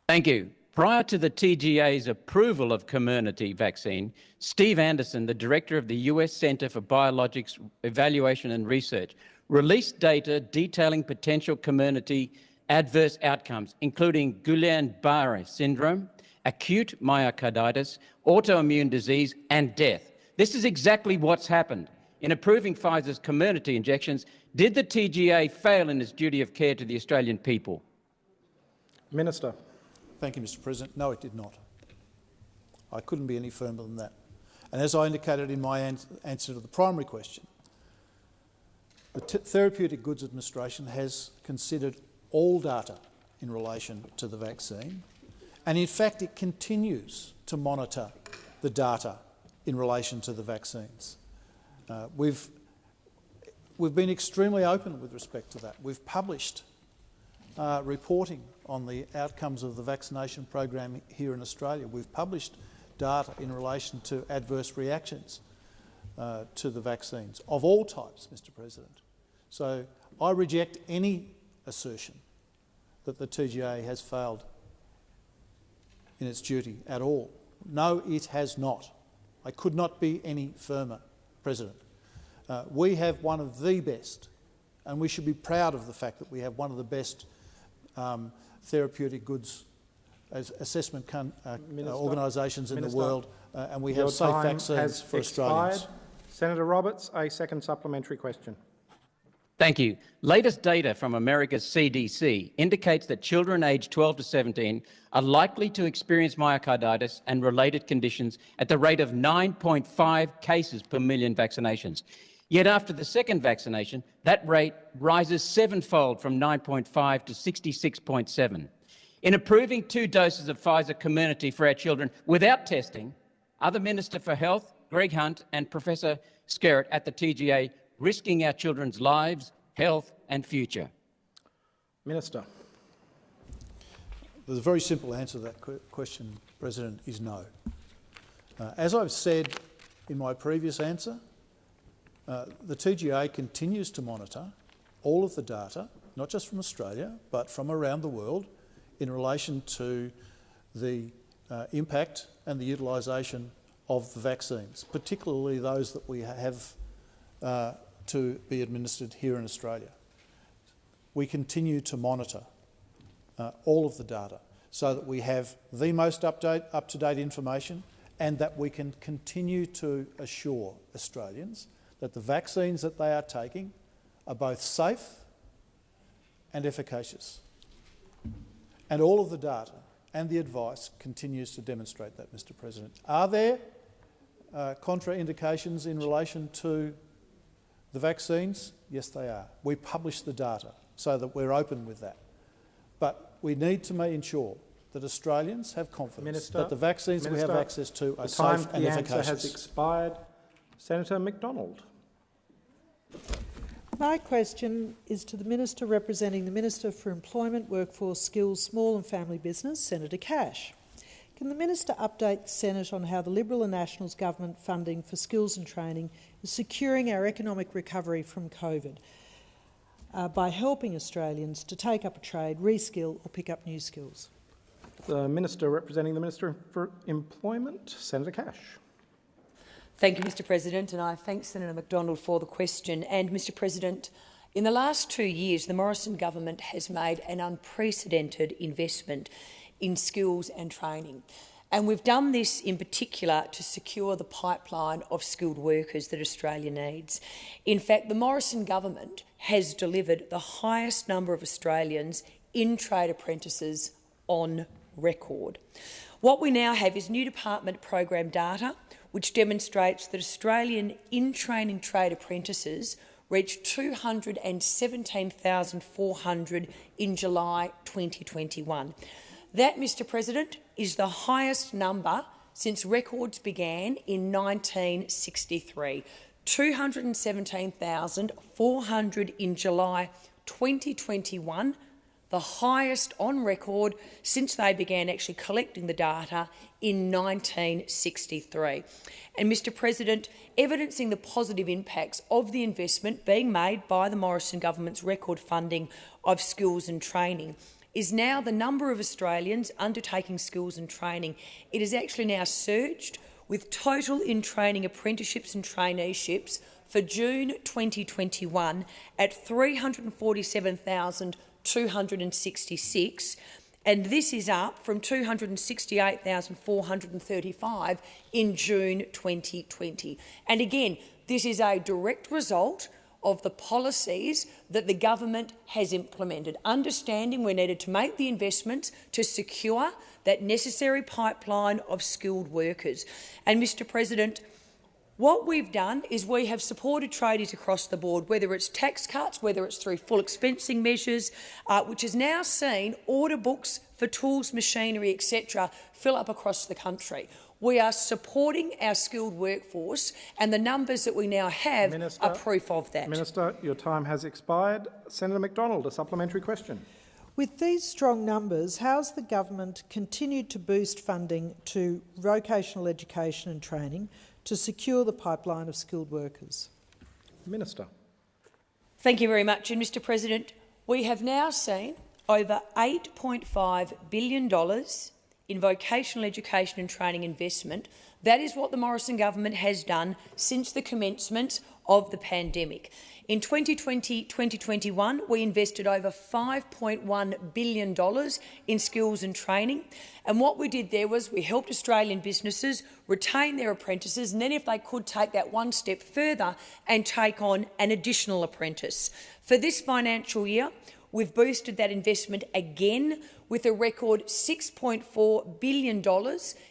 Thank you. Prior to the TGA's approval of Comirnaty vaccine, Steve Anderson, the director of the US Centre for Biologics Evaluation and Research, released data detailing potential Comirnaty adverse outcomes, including Guillain-Barré syndrome, acute myocarditis, autoimmune disease and death. This is exactly what's happened. In approving Pfizer's Comirnaty injections, did the TGA fail in its duty of care to the Australian people? Minister. Thank you, Mr President. No, it did not. I couldn't be any firmer than that. And as I indicated in my answer to the primary question, the T Therapeutic Goods Administration has considered all data in relation to the vaccine, and in fact it continues to monitor the data in relation to the vaccines. Uh, we've, we've been extremely open with respect to that. We've published uh, reporting on the outcomes of the vaccination program here in Australia. We've published data in relation to adverse reactions uh, to the vaccines of all types, Mr President. So I reject any assertion that the TGA has failed in its duty at all. No, it has not. I could not be any firmer, President. Uh, we have one of the best, and we should be proud of the fact that we have one of the best um, therapeutic goods assessment uh, uh, organisations in Minister, the world, uh, and we have safe vaccines for expired. Australians. Senator Roberts, a second supplementary question. Thank you. Latest data from America's CDC indicates that children aged 12 to 17 are likely to experience myocarditis and related conditions at the rate of 9.5 cases per million vaccinations. Yet after the second vaccination, that rate rises sevenfold from 9.5 to 66.7. In approving two doses of Pfizer Comirnaty for our children without testing, other Minister for Health, Greg Hunt, and Professor Skerritt at the TGA risking our children's lives, health and future? Minister. There's a very simple answer to that question, President, is no. Uh, as I've said in my previous answer, uh, the TGA continues to monitor all of the data, not just from Australia, but from around the world, in relation to the uh, impact and the utilisation of the vaccines, particularly those that we have uh, to be administered here in Australia. We continue to monitor uh, all of the data so that we have the most up-to-date information and that we can continue to assure Australians that the vaccines that they are taking are both safe and efficacious. And all of the data and the advice continues to demonstrate that, Mr President. Are there uh, contraindications in relation to the vaccines? Yes, they are. We publish the data so that we're open with that. But we need to ensure that Australians have confidence Minister, that the vaccines Minister, we have access to are safe and efficacious. The answer has expired. Senator McDonald. My question is to the Minister representing the Minister for Employment, Workforce, Skills, Small and Family Business, Senator Cash. Can the Minister update the Senate on how the Liberal and Nationals government funding for skills and training is securing our economic recovery from COVID uh, by helping Australians to take up a trade, reskill or pick up new skills? The Minister representing the Minister for Employment, Senator Cash. Thank you, Mr President, and I thank Senator McDonald for the question. And, Mr President, in the last two years, the Morrison government has made an unprecedented investment in skills and training. And we've done this in particular to secure the pipeline of skilled workers that Australia needs. In fact, the Morrison government has delivered the highest number of Australians in trade apprentices on record. What we now have is new department program data which demonstrates that Australian in-training trade apprentices reached 217,400 in July 2021. That, Mr President, is the highest number since records began in 1963. 217,400 in July 2021, the highest on record since they began actually collecting the data in 1963. And, Mr President, evidencing the positive impacts of the investment being made by the Morrison government's record funding of skills and training is now the number of Australians undertaking skills and training. It has actually now surged with total in-training apprenticeships and traineeships for June 2021 at 347,266 and this is up from 268,435 in June 2020. And again, this is a direct result of the policies that the government has implemented, understanding we needed to make the investments to secure that necessary pipeline of skilled workers. And, Mr President, what we've done is we have supported tradies across the board, whether it's tax cuts, whether it's through full expensing measures, uh, which has now seen order books for tools, machinery, etc., fill up across the country. We are supporting our skilled workforce, and the numbers that we now have Minister, are proof of that. Minister, your time has expired. Senator McDonald, a supplementary question. With these strong numbers, how has the government continued to boost funding to vocational education and training to secure the pipeline of skilled workers? Minister. Thank you very much. And Mr President, we have now seen over $8.5 billion in vocational education and training investment. That is what the Morrison government has done since the commencement of the pandemic. In 2020-2021, we invested over $5.1 billion in skills and training. And what we did there was we helped Australian businesses retain their apprentices and then, if they could, take that one step further and take on an additional apprentice. For this financial year, we've boosted that investment again with a record $6.4 billion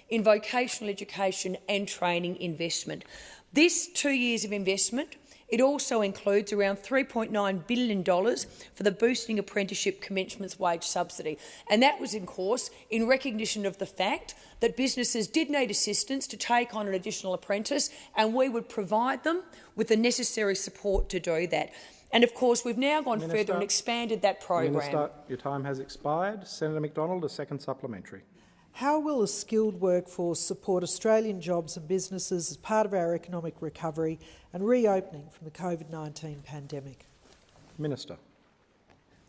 in vocational education and training investment. This two years of investment it also includes around $3.9 billion for the Boosting Apprenticeship Commencements Wage Subsidy. And that was, of course, in recognition of the fact that businesses did need assistance to take on an additional apprentice, and we would provide them with the necessary support to do that. And of course, we've now gone Minister, further and expanded that program. Minister, your time has expired. Senator McDonald, a second supplementary. How will a skilled workforce support Australian jobs and businesses as part of our economic recovery and reopening from the COVID-19 pandemic? Minister.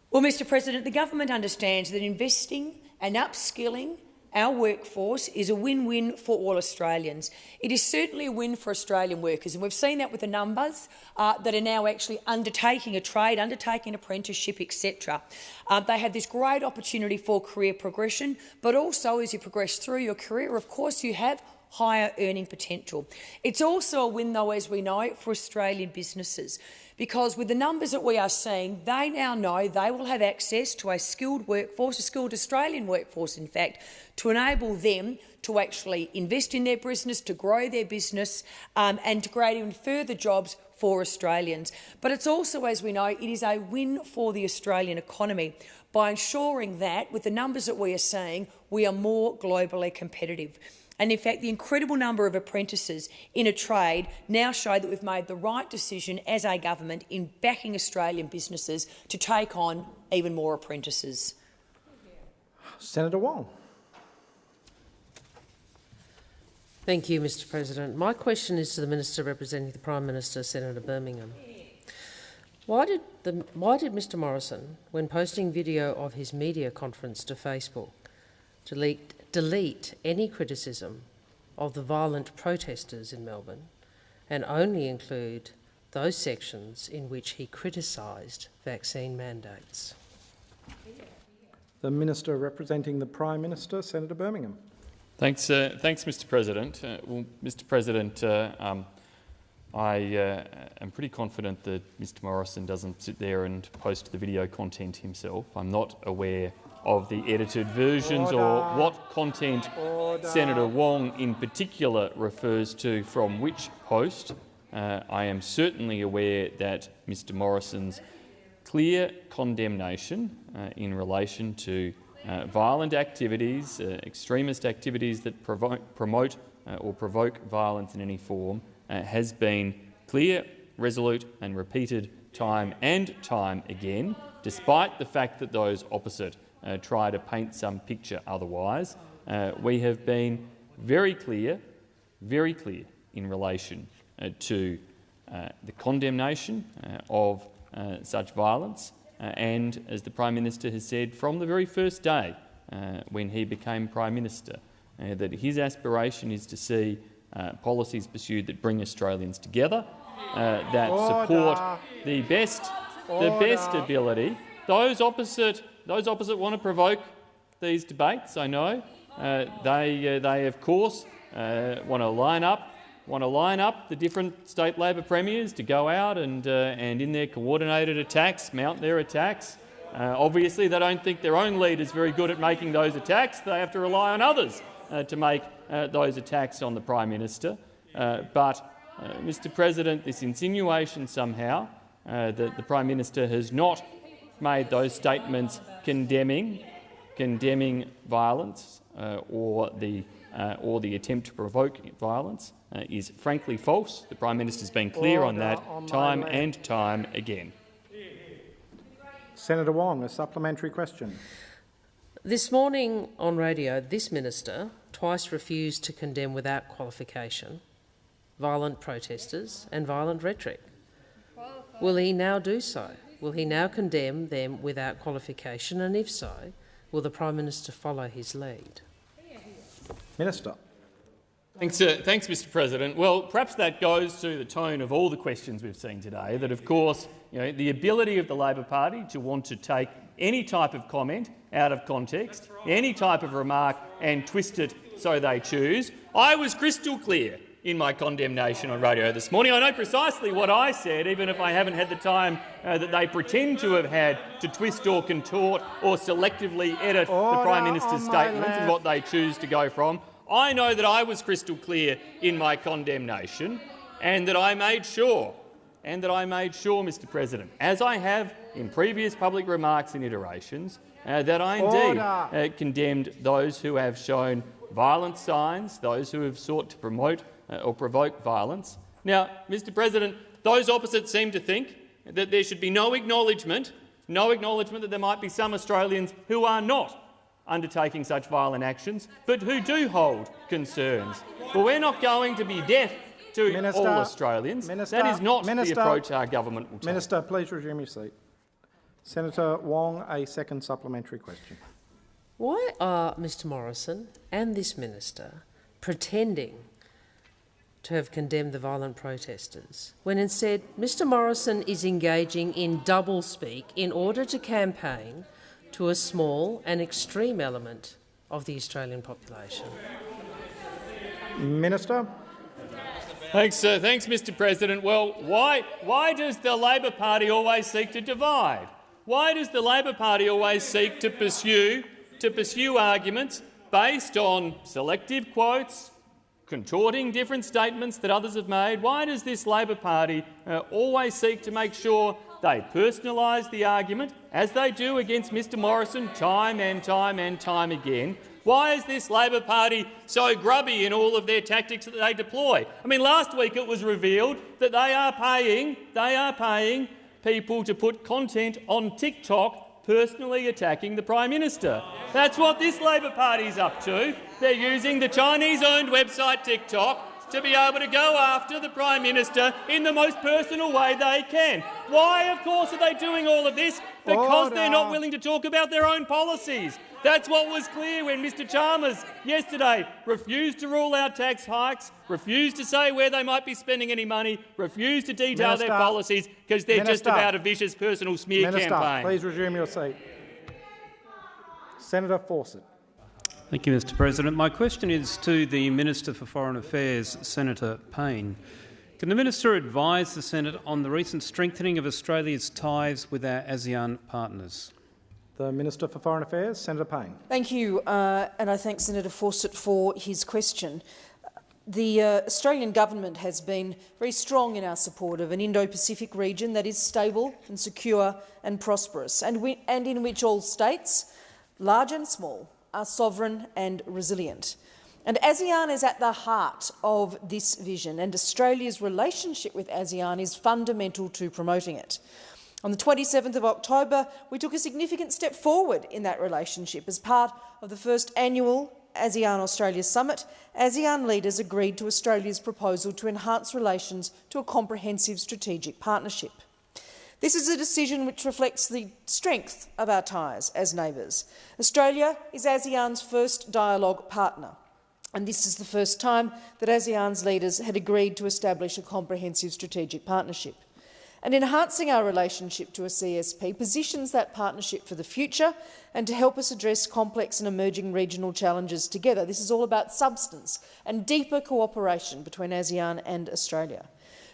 Well, Mr President, the government understands that investing and upskilling our workforce is a win-win for all Australians. It is certainly a win for Australian workers, and we've seen that with the numbers uh, that are now actually undertaking a trade, undertaking an apprenticeship, etc. Uh, they have this great opportunity for career progression, but also as you progress through your career, of course, you have higher earning potential. It's also a win, though, as we know, for Australian businesses because with the numbers that we are seeing, they now know they will have access to a skilled workforce, a skilled Australian workforce, in fact, to enable them to actually invest in their business, to grow their business um, and to create even further jobs for Australians. But it's also, as we know, it is a win for the Australian economy by ensuring that, with the numbers that we are seeing, we are more globally competitive. And in fact, the incredible number of apprentices in a trade now show that we've made the right decision as a government in backing Australian businesses to take on even more apprentices. Senator Wong. Thank you, Mr President. My question is to the Minister representing the Prime Minister, Senator Birmingham. Why did, the, why did Mr Morrison, when posting video of his media conference to Facebook, delete delete any criticism of the violent protesters in Melbourne and only include those sections in which he criticised vaccine mandates. The Minister representing the Prime Minister, Senator Birmingham. Thanks, uh, thanks Mr President. Uh, well, Mr President, uh, um, I uh, am pretty confident that Mr Morrison doesn't sit there and post the video content himself. I'm not aware of the edited versions Order. or what content Order. Senator Wong in particular refers to from which post. Uh, I am certainly aware that Mr Morrison's clear condemnation uh, in relation to uh, violent activities, uh, extremist activities that promote uh, or provoke violence in any form uh, has been clear, resolute and repeated time and time again, despite the fact that those opposite uh, try to paint some picture otherwise. Uh, we have been very clear, very clear in relation uh, to uh, the condemnation uh, of such violence and, as the Prime Minister has said from the very first day when he became Prime Minister, that his aspiration is to see uh, policies pursued that bring Australians together, uh, that Order. support the best, the best ability. Those opposite, those opposite want to provoke these debates. I know uh, they, uh, they of course uh, want to line up, want to line up the different state Labor premiers to go out and, uh, and in their coordinated attacks, mount their attacks. Uh, obviously, they don't think their own leader is very good at making those attacks. They have to rely on others uh, to make those attacks on the Prime Minister. But, Mr President, this insinuation somehow that the Prime Minister has not made those statements condemning, condemning violence uh, or, the, uh, or the attempt to provoke violence uh, is frankly false. The Prime Minister has been clear on that on time and time again. Senator Wong, a supplementary question. This morning on radio, this minister twice refused to condemn without qualification violent protesters and violent rhetoric. Will he now do so? Will he now condemn them without qualification? And if so, will the Prime Minister follow his lead? Minister. Thanks, uh, thanks, Mr. President. Well, perhaps that goes to the tone of all the questions we've seen today. That, of course, you know, the ability of the Labor Party to want to take any type of comment out of context, any type of remark, and twist it so they choose. I was crystal clear in my condemnation on radio this morning. I know precisely what I said, even if I haven't had the time uh, that they pretend to have had to twist or contort or selectively edit the Prime Minister's statements and what they choose to go from. I know that I was crystal clear in my condemnation and that I made sure, and that I made sure, Mr President, as I have in previous public remarks and iterations, uh, that I indeed uh, condemned those who have shown violent signs, those who have sought to promote Uh, or provoke violence. Now, Mr President, those opposite seem to think that there should be no acknowledgement, no acknowledgement that there might be some Australians who are not undertaking such violent actions, but who do hold concerns. Well, we're not going to be deaf to Minister, all Australians. Minister, that is not Minister, the approach our government will take. Minister, please resume your seat. Senator Wong, a second supplementary question. Why are Mr Morrison and this minister pretending to have condemned the violent protesters, when instead Mr Morrison is engaging in doublespeak in order to campaign to a small and extreme element of the Australian population? Minister. Thanks, uh, thanks, Mr. President. Well, why, why does the Labor Party always seek to divide? Why does the Labor Party always seek to pursue, to pursue arguments based on selective quotes, contorting different statements that others have made? Why does this Labor Party uh, always seek to make sure they personalise the argument, as they do against Mr Morrison time and time and time again? Why is this Labor Party so grubby in all of their tactics that they deploy? I mean, last week it was revealed that they are paying, they are paying people to put content on TikTok personally attacking the Prime Minister. That's what this Labor Party is up to. They're using the Chinese-owned website TikTok to be able to go after the Prime Minister in the most personal way they can. Why, of course, are they doing all of this? Because they're not willing to talk about their own policies. That's what was clear when Mr Chalmers yesterday refused to rule out tax hikes, refused to say where they might be spending any money, refused to detail Minister. their policies because they're just about a vicious personal smear Minister, campaign. please resume your seat. Senator Fawcett. Thank you, Mr President. My question is to the Minister for Foreign Affairs, Senator Payne. Can the Minister advise the Senate on the recent strengthening of Australia's ties with our ASEAN partners? The Minister for Foreign Affairs, Senator Payne. Thank you, uh, and I thank Senator Fawcett for his question. The uh, Australian government has been very strong in our support of an Indo-Pacific region that is stable and secure and prosperous, and, we, and in which all states, large and small, are sovereign and resilient. And ASEAN is at the heart of this vision, and Australia's relationship with ASEAN is fundamental to promoting it. On the 27th of October, we took a significant step forward in that relationship as part of the first annual ASEAN-Australia Summit, ASEAN leaders agreed to Australia's proposal to enhance relations to a comprehensive strategic partnership. This is a decision which reflects the strength of our ties as neighbours. Australia is ASEAN's first dialogue partner, and this is the first time that ASEAN's leaders had agreed to establish a comprehensive strategic partnership and enhancing our relationship to a CSP positions that partnership for the future and to help us address complex and emerging regional challenges together. This is all about substance and deeper cooperation between ASEAN and Australia.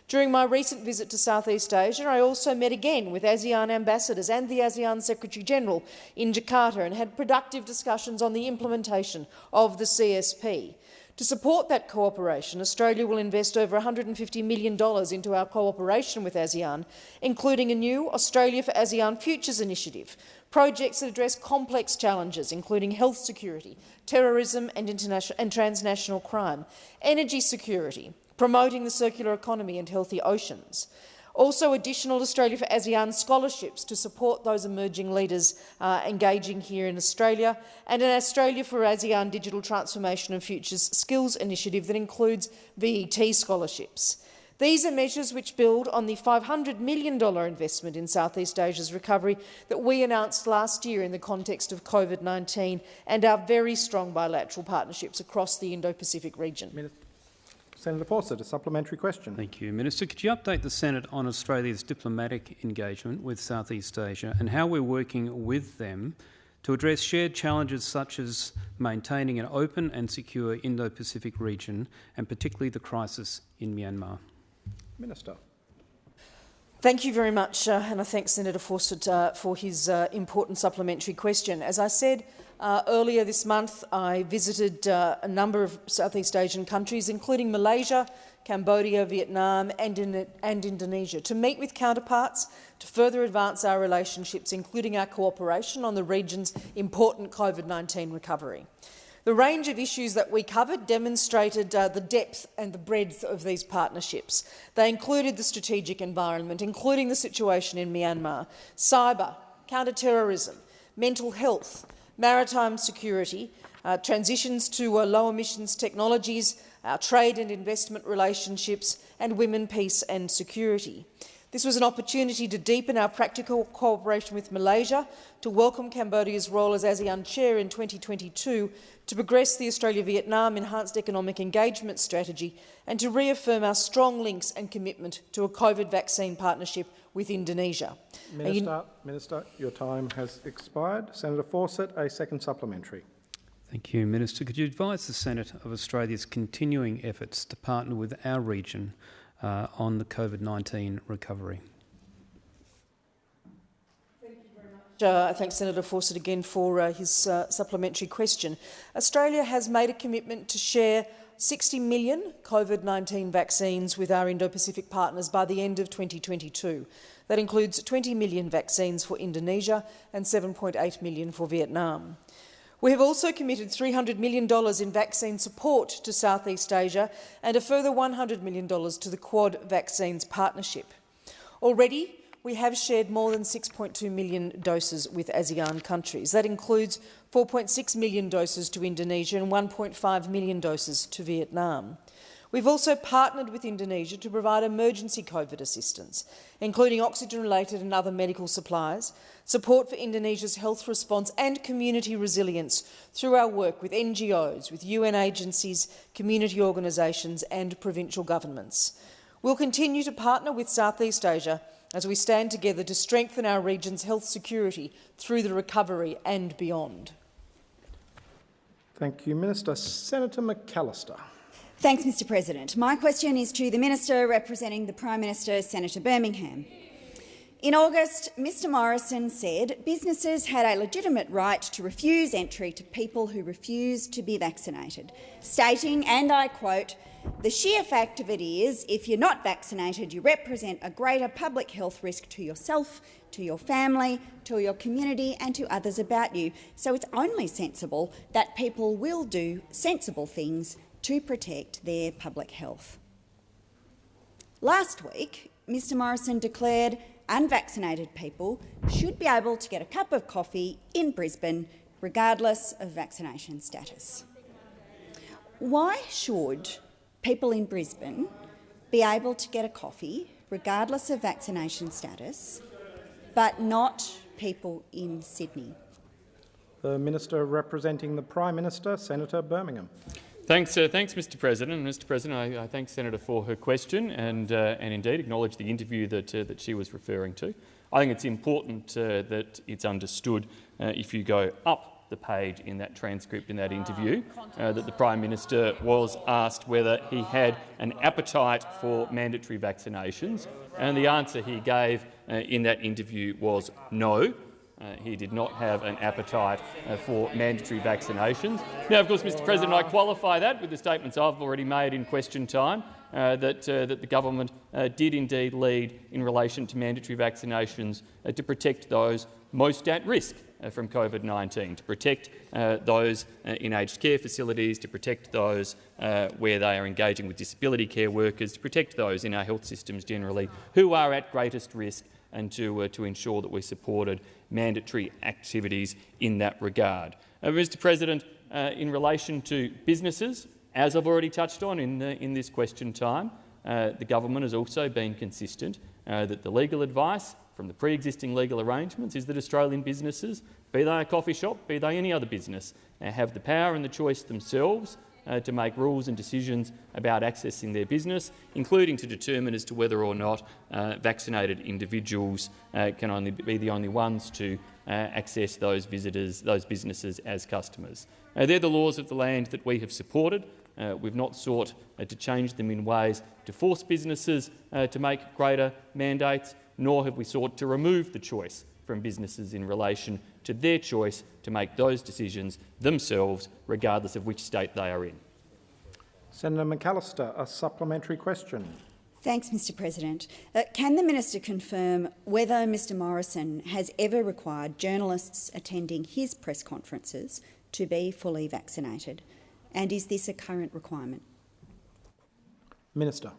During my recent visit to Southeast Asia, I also met again with ASEAN ambassadors and the ASEAN Secretary-General in Jakarta and had productive discussions on the implementation of the CSP. To support that cooperation, Australia will invest over $150 million into our cooperation with ASEAN, including a new Australia for ASEAN Futures initiative, projects that address complex challenges, including health security, terrorism and, and transnational crime, energy security, promoting the circular economy and healthy oceans. Also, additional Australia for ASEAN scholarships to support those emerging leaders uh, engaging here in Australia, and an Australia for ASEAN Digital Transformation and Futures Skills initiative that includes VET scholarships. These are measures which build on the $500 million investment in Southeast Asia's recovery that we announced last year in the context of COVID-19 and our very strong bilateral partnerships across the Indo-Pacific region. Senator Fawcett, a supplementary question. Thank you. Minister, could you update the Senate on Australia's diplomatic engagement with Southeast Asia and how we're working with them to address shared challenges such as maintaining an open and secure Indo-Pacific region and particularly the crisis in Myanmar? Minister. Thank you very much, uh, and I thank Senator Fawcett uh, for his uh, important supplementary question. As I said uh, earlier this month, I visited uh, a number of Southeast Asian countries, including Malaysia, Cambodia, Vietnam and, in, and Indonesia, to meet with counterparts to further advance our relationships, including our cooperation on the region's important COVID-19 recovery. The range of issues that we covered demonstrated uh, the depth and the breadth of these partnerships. They included the strategic environment, including the situation in Myanmar, cyber, counter-terrorism, mental health, maritime security, uh, transitions to uh, low emissions technologies, our trade and investment relationships, and women, peace and security. This was an opportunity to deepen our practical cooperation with Malaysia, to welcome Cambodia's role as ASEAN chair in 2022, to progress the Australia-Vietnam Enhanced Economic Engagement Strategy, and to reaffirm our strong links and commitment to a COVID vaccine partnership with Indonesia. Minister, Minister, your time has expired. Senator Fawcett, a second supplementary. Thank you, Minister. Could you advise the Senate of Australia's continuing efforts to partner with our region uh, on the COVID-19 recovery? Uh, I thank Senator Fawcett again for uh, his uh, supplementary question. Australia has made a commitment to share 60 million COVID-19 vaccines with our Indo-Pacific partners by the end of 2022. That includes 20 million vaccines for Indonesia and 7.8 million for Vietnam. We have also committed $300 million in vaccine support to Southeast Asia and a further $100 million to the Quad Vaccines Partnership. Already, we have shared more than 6.2 million doses with ASEAN countries. That includes 4.6 million doses to Indonesia and 1.5 million doses to Vietnam. We've also partnered with Indonesia to provide emergency COVID assistance, including oxygen-related and other medical supplies, support for Indonesia's health response and community resilience through our work with NGOs, with UN agencies, community organisations and provincial governments. We'll continue to partner with Southeast Asia as we stand together to strengthen our region's health security through the recovery and beyond. Thank you, Minister. Senator McAllister. Thanks, Mr President. My question is to the Minister representing the Prime Minister, Senator Birmingham. In August, Mr Morrison said businesses had a legitimate right to refuse entry to people who refused to be vaccinated, stating, and I quote, the sheer fact of it is, if you're not vaccinated, you represent a greater public health risk to yourself, to your family, to your community and to others about you. So it's only sensible that people will do sensible things to protect their public health. Last week, Mr Morrison declared unvaccinated people should be able to get a cup of coffee in Brisbane regardless of vaccination status. Why should people in Brisbane be able to get a coffee regardless of vaccination status, but not people in Sydney? The Minister representing the Prime Minister, Senator Birmingham. Thanks, uh, thanks, Mr. President. Mr. President, I, I, thank Senator for her question and, uh, and indeed acknowledge the interview that, uh, that she was referring to. I think it's important uh, that it's understood uh, if you go up the page in that transcript in that interview uh, that the Prime Minister was asked whether he had an appetite for mandatory vaccinations, and the answer he gave in that interview was no. Uh, he did not have an appetite uh, for mandatory vaccinations. Now, of course, Mr President, I qualify that with the statements I've already made in question time, uh, that, uh, that the government uh, did indeed lead in relation to mandatory vaccinations uh, to protect those most at risk from COVID-19, to protect those in aged care facilities, to protect those where they are engaging with disability care workers, to protect those in our health systems generally who are at greatest risk and to, uh, to ensure that we supported mandatory activities in that regard. Uh, Mr President, uh, in relation to businesses, as I've already touched on in, the, in this question time, uh, the government has also been consistent uh, that the legal advice from the pre-existing legal arrangements is that Australian businesses, be they a coffee shop, be they any other business, uh, have the power and the choice themselves uh, to make rules and decisions about accessing their business, including to determine as to whether or not uh, vaccinated individuals uh, can only be the only ones to uh, access those visitors, those businesses as customers. They're the laws of the land that we have supported. Uh, we've not sought to change them in ways to force businesses to make greater mandates, nor have we sought to remove the choice from businesses in relation to their choice to make those decisions themselves, regardless of which state they are in. Senator McAllister, a supplementary question. Thanks, Mr President. Uh, can the minister confirm whether Mr Morrison has ever required journalists attending his press conferences to be fully vaccinated? And is this a current requirement? Minister.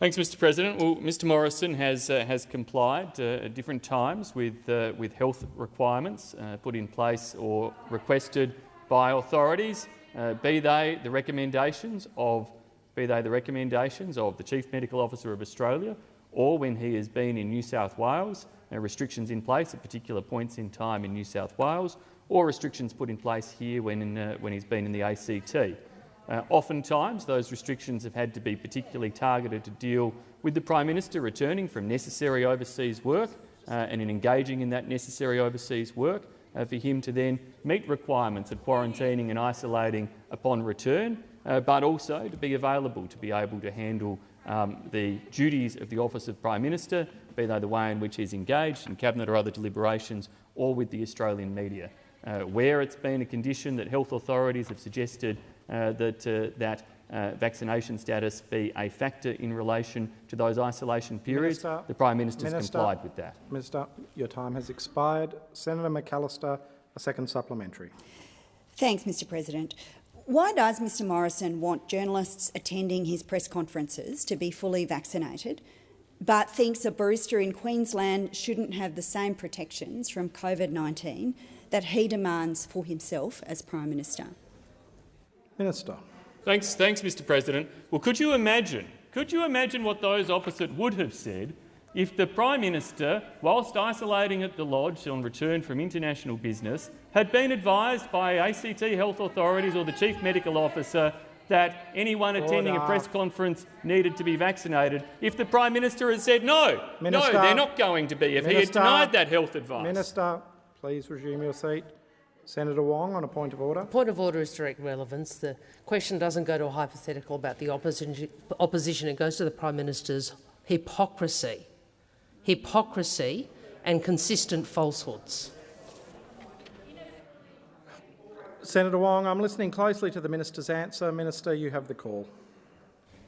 Thanks, Mr. President. Well, Mr. Morrison has uh, has complied uh, at different times with uh, with health requirements uh, put in place or requested by authorities, uh, be they the recommendations of be they the recommendations of the Chief Medical Officer of Australia, or when he has been in New South Wales, uh, restrictions in place at particular points in time in New South Wales, or restrictions put in place here when in, when he's been in the ACT. Uh, oftentimes, those restrictions have had to be particularly targeted to deal with the Prime Minister returning from necessary overseas work uh, and in engaging in that necessary overseas work, uh, for him to then meet requirements of quarantining and isolating upon return, uh, but also to be available to be able to handle um, the duties of the Office of Prime Minister, be they the way in which he's engaged in Cabinet or other deliberations, or with the Australian media. Uh, where it's been a condition that health authorities have suggested that, uh, that uh, vaccination status be a factor in relation to those isolation periods. Minister, the Prime Minister's Minister, complied with that. Minister, your time has expired. Senator McAllister, a second supplementary. Thanks, Mr President. Why does Mr Morrison want journalists attending his press conferences to be fully vaccinated, but thinks a barista in Queensland shouldn't have the same protections from COVID-19 that he demands for himself as Prime Minister? Minister. Thanks, thanks, Mr. President. Well, could you imagine? Could you imagine what those opposite would have said if the Prime Minister, whilst isolating at the Lodge on return from international business, had been advised by ACT health authorities or the Chief Medical Officer that anyone attending Order. a press conference needed to be vaccinated if the Prime Minister had said no, Minister, no, they're not going to be, if Minister, he had denied that health advice. Minister, please resume your seat. Senator Wong on a point of order. Point of order is direct relevance. The question doesn't go to a hypothetical about the opposition. opposition. It goes to the Prime Minister's hypocrisy, hypocrisy and consistent falsehoods. Senator Wong, I'm listening closely to the minister's answer. Minister, you have the call.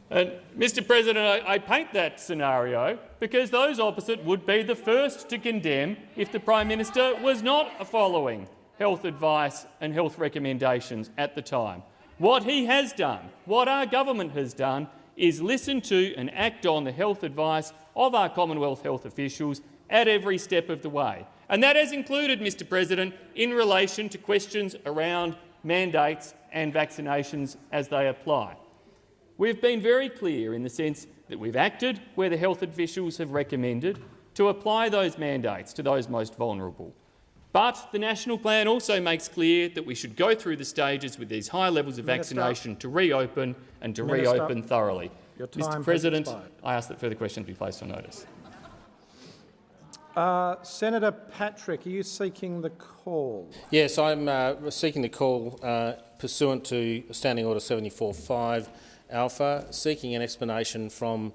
And, Mr President, I, I, paint that scenario because those opposite would be the first to condemn if the Prime Minister was not following health advice and health recommendations at the time. What he has done, what our government has done, is listen to and act on the health advice of our Commonwealth health officials at every step of the way. And that has included, Mr President, in relation to questions around mandates and vaccinations as they apply. We've been very clear in the sense that we've acted where the health officials have recommended to apply those mandates to those most vulnerable. But the national plan also makes clear that we should go through the stages with these high levels of Minister. vaccination to reopen and to Minister. reopen thoroughly. Mr President, I ask that further questions be placed on notice. Uh, Senator Patrick, are you seeking the call? Yes, I'm uh, seeking the call uh, pursuant to Standing Order 74.5 Alpha, seeking an explanation from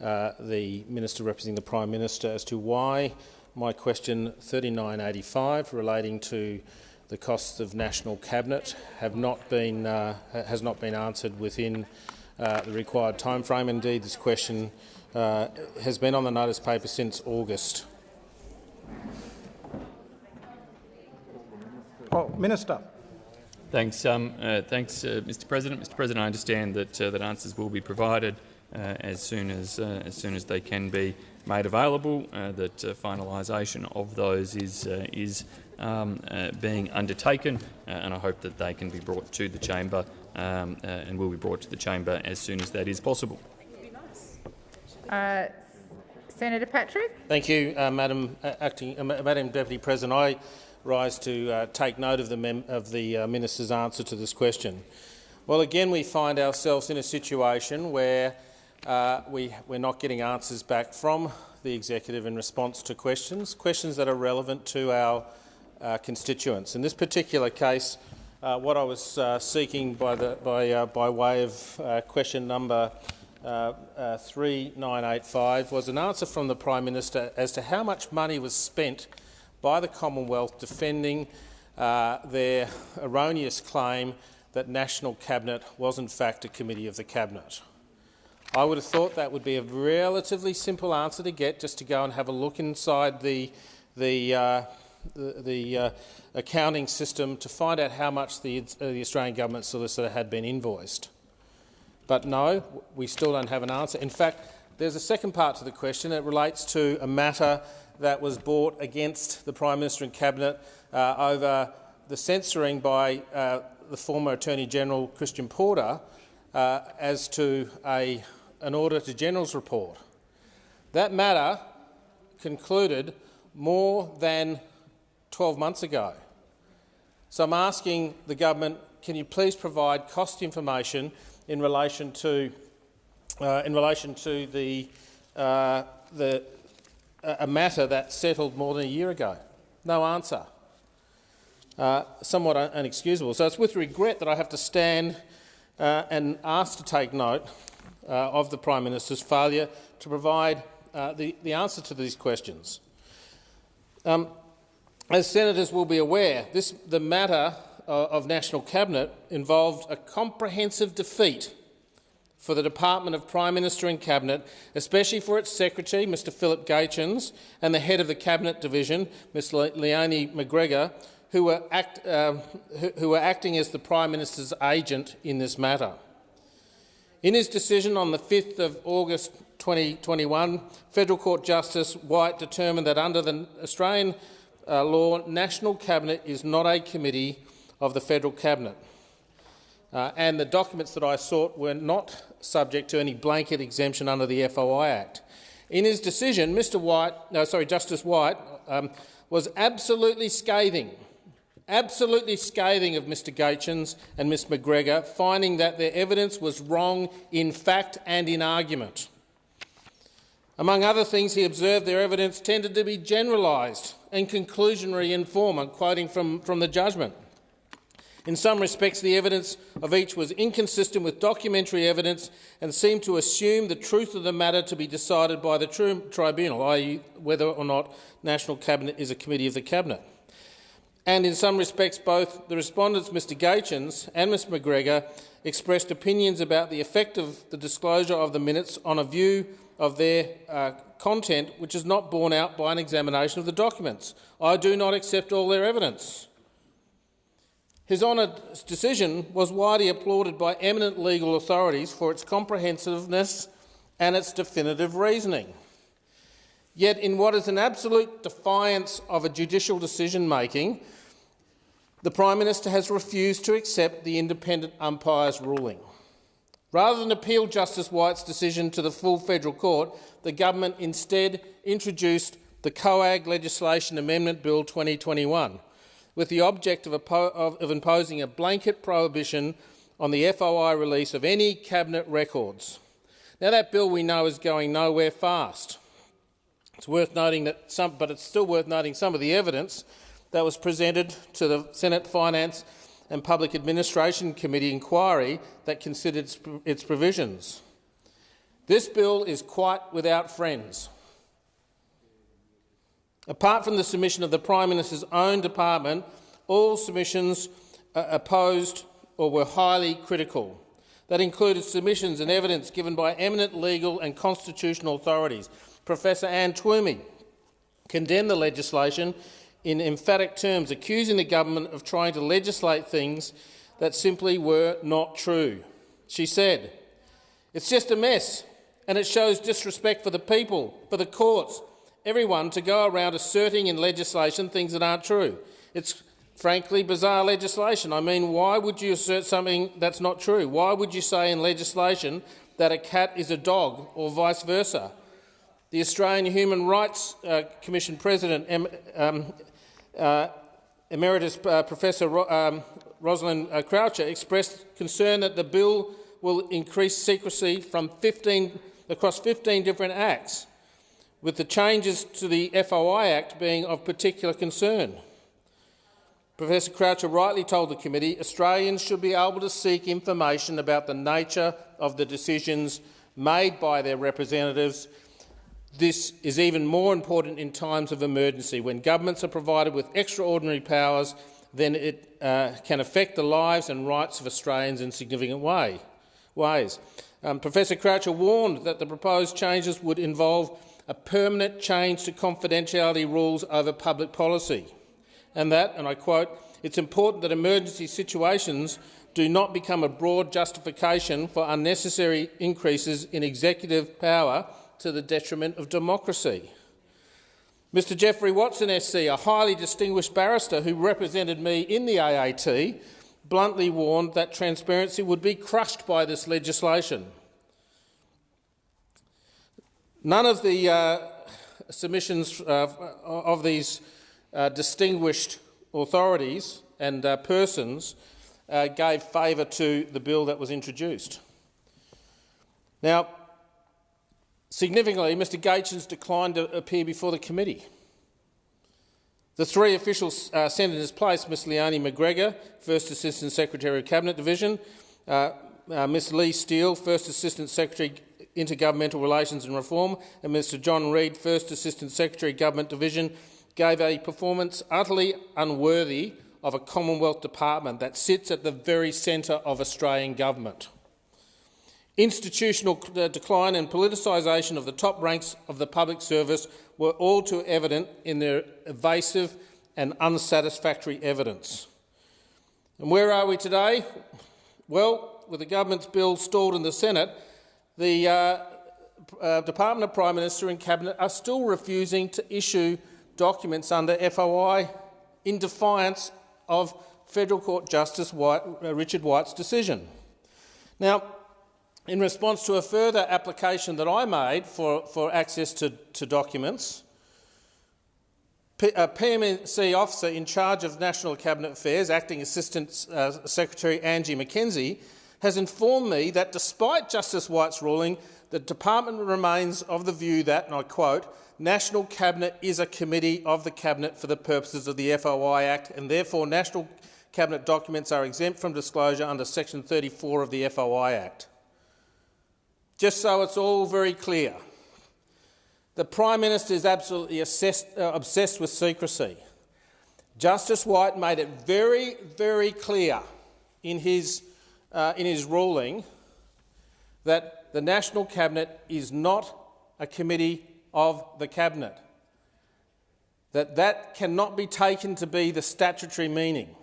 uh, the Minister representing the Prime Minister as to why my question 3985 relating to the costs of national cabinet have not been uh, has not been answered within uh, the required timeframe. Indeed, this question uh, has been on the notice paper since August. Oh, Minister. Thanks, um, uh, thanks, uh, Mr. President. Mr. President, I understand that uh, that answers will be provided uh, as soon as uh, as soon as they can be made available. Uh, that finalisation of those is is um, being undertaken, and I hope that they can be brought to the chamber um, and will be brought to the chamber as soon as that is possible. Senator Patrick. Thank you, Madam Acting, Madam Deputy President. I rise to uh, take note of the, of the uh, minister's answer to this question. Well, again, we find ourselves in a situation where uh, we, we're not getting answers back from the executive in response to questions, questions that are relevant to our uh, constituents. In this particular case, uh, what I was uh, seeking by, the, by, by way of question number uh, uh, 3985 was an answer from the Prime Minister as to how much money was spent by the Commonwealth defending uh, their erroneous claim that National Cabinet was in fact a committee of the Cabinet. I would have thought that would be a relatively simple answer to get, just to go and have a look inside the, the, uh, the, the uh, accounting system to find out how much the, uh, the Australian government solicitor had been invoiced. But no, we still don't have an answer. In fact, there's a second part to the question. It relates to a matter that was brought against the Prime Minister and Cabinet uh, over the censoring by uh, the former Attorney General Christian Porter uh, as to a, an Auditor General's report. That matter concluded more than 12 months ago. So I'm asking the government, can you please provide cost information in relation to, uh, in relation to the, uh, the a matter that settled more than a year ago? No answer. Uh, somewhat un unexcusable. So it's with regret that I have to stand uh, and ask to take note uh, of the Prime Minister's failure to provide uh, the, the answer to these questions. Um, as senators will be aware, this, the matter uh, of National Cabinet involved a comprehensive defeat for the Department of Prime Minister and Cabinet, especially for its Secretary, Mr Philip Gaetjens, and the head of the Cabinet Division, Ms Leonie McGregor, who were, act, uh, who were acting as the Prime Minister's agent in this matter. In his decision on the 5th of August 2021, Federal Court Justice White determined that under the Australian uh, law, National Cabinet is not a committee of the Federal Cabinet. Uh, and the documents that I sought were not subject to any blanket exemption under the FOI Act. In his decision, Mr. White, no, sorry, Justice White, um, was absolutely scathing, absolutely scathing of Mr. Gaetjens and Ms. McGregor, finding that their evidence was wrong in fact and in argument. Among other things, he observed their evidence tended to be generalised and conclusionary in form. Quoting from, from the judgment. In some respects, the evidence of each was inconsistent with documentary evidence and seemed to assume the truth of the matter to be decided by the tri tribunal, i.e. whether or not National Cabinet is a committee of the Cabinet. And in some respects, both the respondents, Mr Gaetjens and Ms McGregor, expressed opinions about the effect of the disclosure of the minutes on a view of their uh, content which is not borne out by an examination of the documents. I do not accept all their evidence. His Honour's decision was widely applauded by eminent legal authorities for its comprehensiveness and its definitive reasoning. Yet, in what is an absolute defiance of a judicial decision-making, the Prime Minister has refused to accept the independent umpire's ruling. Rather than appeal Justice White's decision to the full federal court, the government instead introduced the COAG Legislation Amendment Bill 2021, with the object of, of, of imposing a blanket prohibition on the FOI release of any cabinet records. Now, that bill we know is going nowhere fast. It's worth noting that some, but it's still worth noting some of the evidence that was presented to the Senate Finance and Public Administration Committee inquiry that considered its provisions. This bill is quite without friends. Apart from the submission of the Prime Minister's own department, all submissions uh, opposed or were highly critical. That included submissions and evidence given by eminent legal and constitutional authorities. Professor Anne Twomey condemned the legislation in emphatic terms, accusing the government of trying to legislate things that simply were not true. She said, It's just a mess, and it shows disrespect for the people, for the courts, everyone to go around asserting in legislation things that aren't true. It's frankly bizarre legislation. I mean, why would you assert something that's not true? Why would you say in legislation that a cat is a dog or vice versa? The Australian Human Rights uh, Commission President, um, Emeritus uh, Professor Ro um, Rosalind uh, Croucher expressed concern that the bill will increase secrecy from 15, across 15 different acts with the changes to the FOI Act being of particular concern. Professor Croucher rightly told the committee Australians should be able to seek information about the nature of the decisions made by their representatives. This is even more important in times of emergency, when governments are provided with extraordinary powers, then it uh, can affect the lives and rights of Australians in significant way, ways. Um, Professor Croucher warned that the proposed changes would involve a permanent change to confidentiality rules over public policy, and that, and I quote, it's important that emergency situations do not become a broad justification for unnecessary increases in executive power to the detriment of democracy. Mr Geoffrey Watson SC, a highly distinguished barrister who represented me in the AAT, bluntly warned that transparency would be crushed by this legislation. None of the uh, submissions uh, of these uh, distinguished authorities and uh, persons uh, gave favour to the bill that was introduced. Now, significantly, Mr Gaetjens declined to appear before the committee. The three official uh, senators placed Ms Leonie McGregor, First Assistant Secretary of Cabinet Division, Ms Lee Steele, First Assistant Secretary Intergovernmental Relations and Reform, and Mr John Reid, First Assistant Secretary Government Division, gave a performance utterly unworthy of a Commonwealth department that sits at the very centre of Australian government. Institutional decline and politicisation of the top ranks of the public service were all too evident in their evasive and unsatisfactory evidence. And where are we today? Well, with the government's bill stalled in the Senate, the uh, uh, Department of Prime Minister and Cabinet are still refusing to issue documents under FOI in defiance of Federal Court Justice White, uh, Richard White's decision. Now, in response to a further application that I made for, for access to, to documents, P a PMC officer in charge of National Cabinet Affairs, Acting Assistant uh, Secretary Angie McKenzie, has informed me that despite Justice White's ruling, the department remains of the view that, and I quote, National Cabinet is a committee of the Cabinet for the purposes of the FOI Act and therefore National Cabinet documents are exempt from disclosure under section 34 of the FOI Act. Just so it's all very clear, the Prime Minister is absolutely assessed, uh, obsessed with secrecy. Justice White made it very, very clear in his, uh, in his ruling that the National Cabinet is not a committee of the Cabinet, that that cannot be taken to be the statutory meaning.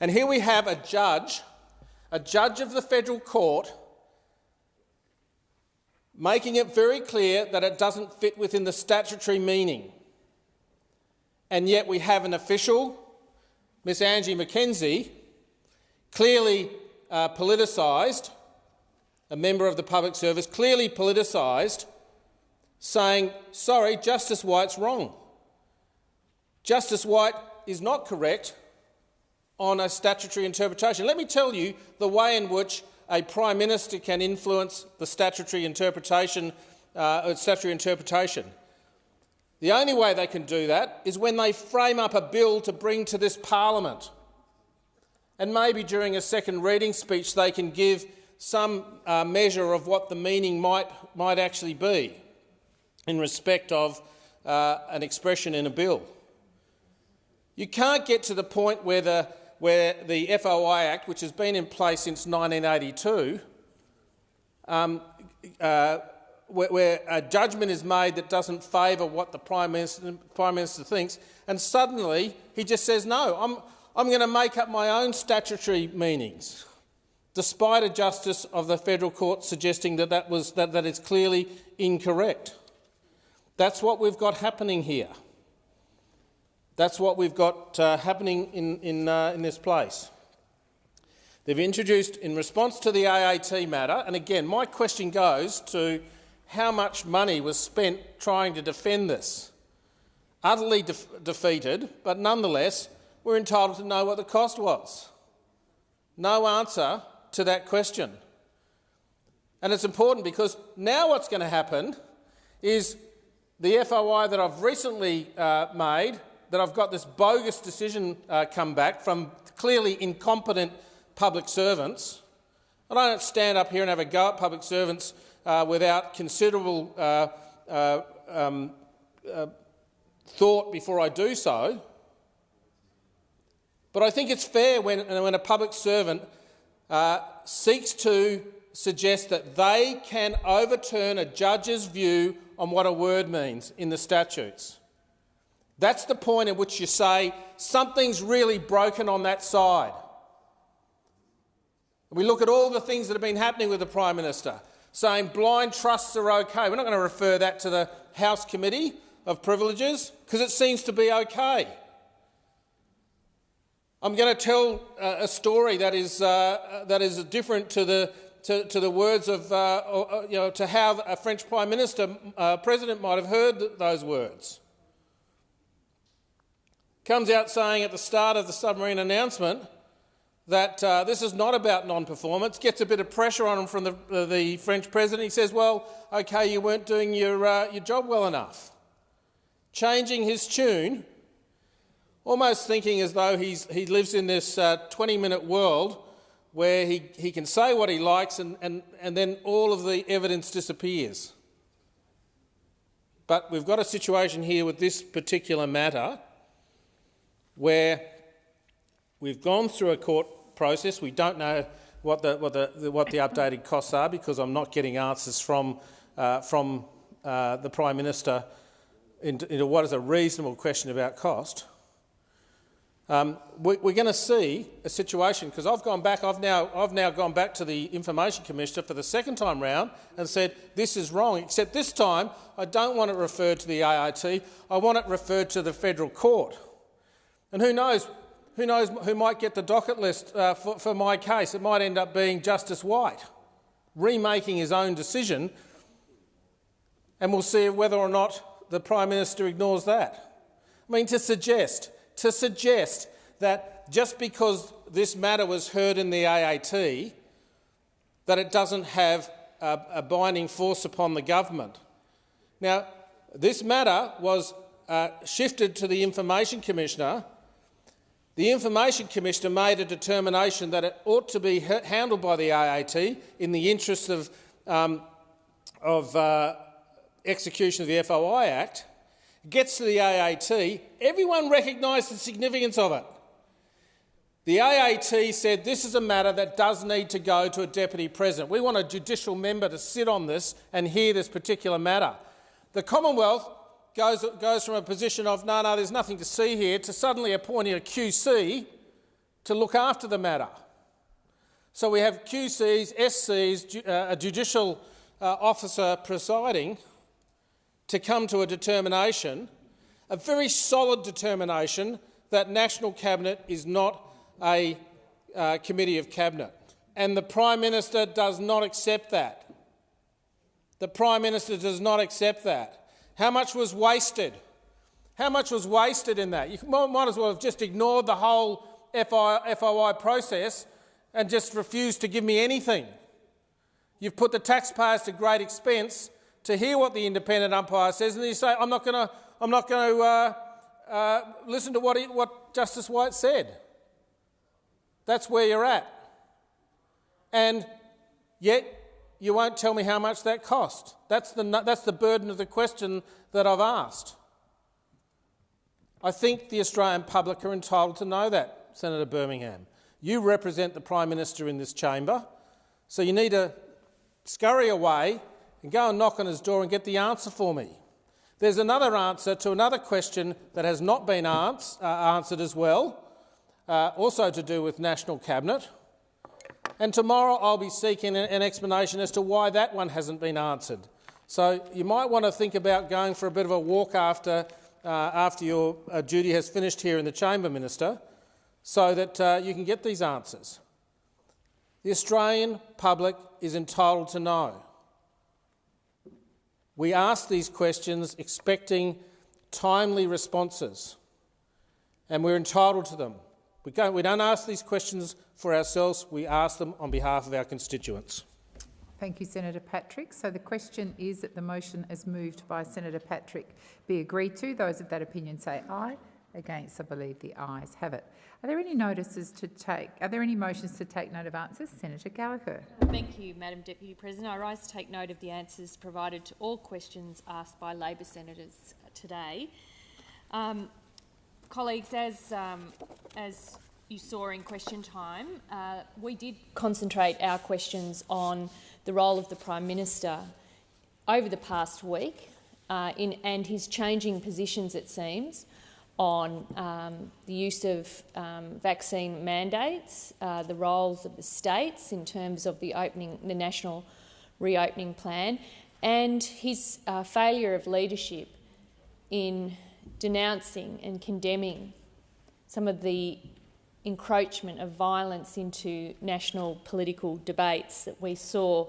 And here we have a judge, a judge of the federal court, making it very clear that it doesn't fit within the statutory meaning. And yet we have an official, Miss Angie McKenzie, clearly uh, politicised, a member of the public service, clearly politicised, saying, sorry, Justice White's wrong. Justice White is not correct on a statutory interpretation. Let me tell you the way in which a Prime Minister can influence the statutory interpretation, uh, statutory interpretation. The only way they can do that is when they frame up a bill to bring to this parliament. And maybe during a second reading speech they can give some uh, measure of what the meaning might, might actually be in respect of uh, an expression in a bill. You can't get to the point where the, where the FOI Act, which has been in place since 1982, um, uh, where, where, a judgment is made that doesn't favour what the Prime Minister, Prime Minister thinks, and suddenly he just says, no, I'm, I'm going to make up my own statutory meanings, despite a justice of the federal court suggesting that, that, was, that, that it's clearly incorrect. That's what we've got happening here. That's what we've got uh, happening in, in, uh, in this place. They've introduced, in response to the AAT matter, and again, my question goes to how much money was spent trying to defend this. Utterly de defeated, but nonetheless, we're entitled to know what the cost was. No answer to that question. And it's important because now what's going to happen is the FOI that I've recently uh, made that I've got this bogus decision uh, come back from clearly incompetent public servants. And I don't stand up here and have a go at public servants uh, without considerable uh, uh um, uh, thought before I do so. But I think it's fair when, when a public servant uh, seeks to suggest that they can overturn a judge's view on what a word means in the statutes. That's the point at which you say something's really broken on that side. We look at all the things that have been happening with the Prime Minister, saying blind trusts are okay. We're not going to refer that to the House Committee of Privileges because it seems to be okay. I'm going to tell uh, a story that is, uh, that is different to the, to, to the words of, uh, or, you know, to how a French Prime Minister, uh, President might have heard those words comes out saying at the start of the submarine announcement that uh, this is not about non-performance, gets a bit of pressure on him from the, uh, the French president. He says, well, OK, you weren't doing your, uh, your job well enough. Changing his tune, almost thinking as though he's, he lives in this 20-minute uh, world where he, he can say what he likes and, and, and then all of the evidence disappears. But we've got a situation here with this particular matter where we've gone through a court process. We don't know what the, what the, what the updated costs are because I'm not getting answers from, uh, from uh, the Prime Minister into, into, what is a reasonable question about cost. Um, we, are going to see a situation because I've gone back. I've now I've now gone back to the Information Commissioner for the second time round and said this is wrong. Except this time I don't want it referred to the AAT. I want it referred to the federal court. And who knows, who knows who might get the docket list uh, for, for my case? It might end up being Justice White, remaking his own decision, and we'll see whether or not the Prime Minister ignores that. I mean, to suggest, to suggest that just because this matter was heard in the AAT, that it doesn't have a, a binding force upon the government. Now, this matter was uh, shifted to the Information Commissioner The Information Commissioner made a determination that it ought to be handled by the AAT in the interest of, um, of uh, execution of the FOI Act. It gets to the AAT, everyone recognised the significance of it. The AAT said this is a matter that does need to go to a deputy president. We want a judicial member to sit on this and hear this particular matter. The Commonwealth goes, goes from a position of no, no, there's nothing to see here to suddenly appointing a QC to look after the matter. So we have QCs, SCs, uh, a judicial uh, officer presiding to come to a determination, a very solid determination that National Cabinet is not a uh, committee of cabinet. And the Prime Minister does not accept that. The Prime Minister does not accept that. How much was wasted? How much was wasted in that? You might as well have just ignored the whole FOI process and just refused to give me anything. You've put the taxpayers to great expense to hear what the independent umpire says, and then you say, I'm not going to, I'm not going to uh, uh, listen to what, he, what Justice White said. That's where you're at. And yet, you won't tell me how much that cost. That's the, that's the burden of the question that I've asked. I think the Australian public are entitled to know that, Senator Birmingham. You represent the Prime Minister in this chamber, so you need to scurry away and go and knock on his door and get the answer for me. There's another answer to another question that has not been uh, answered as well, uh, also to do with National Cabinet. And tomorrow I'll be seeking an, an explanation as to why that one hasn't been answered. So you might want to think about going for a bit of a walk after, uh, after your uh, duty has finished here in the chamber, Minister, so that uh, you can get these answers. The Australian public is entitled to know. We ask these questions expecting timely responses, and we're entitled to them. We don't, we don't ask these questions for ourselves, we ask them on behalf of our constituents. Thank you, Senator Patrick. So the question is that the motion as moved by Senator Patrick be agreed to. Those of that opinion say aye. Against, I believe the ayes have it. Are there any notices to take? Are there any motions to take note of answers? Senator Gallagher. Thank you, Madam Deputy President. I rise to take note of the answers provided to all questions asked by Labor senators today. Um, colleagues, as, um, as you saw in question time, uh, we did concentrate our questions on the role of the Prime Minister over the past week uh, in, and his changing positions, it seems, on um, the use of um, vaccine mandates, uh, the roles of the states in terms of the opening, the national reopening plan, and his uh, failure of leadership in denouncing and condemning some of the encroachment of violence into national political debates that we saw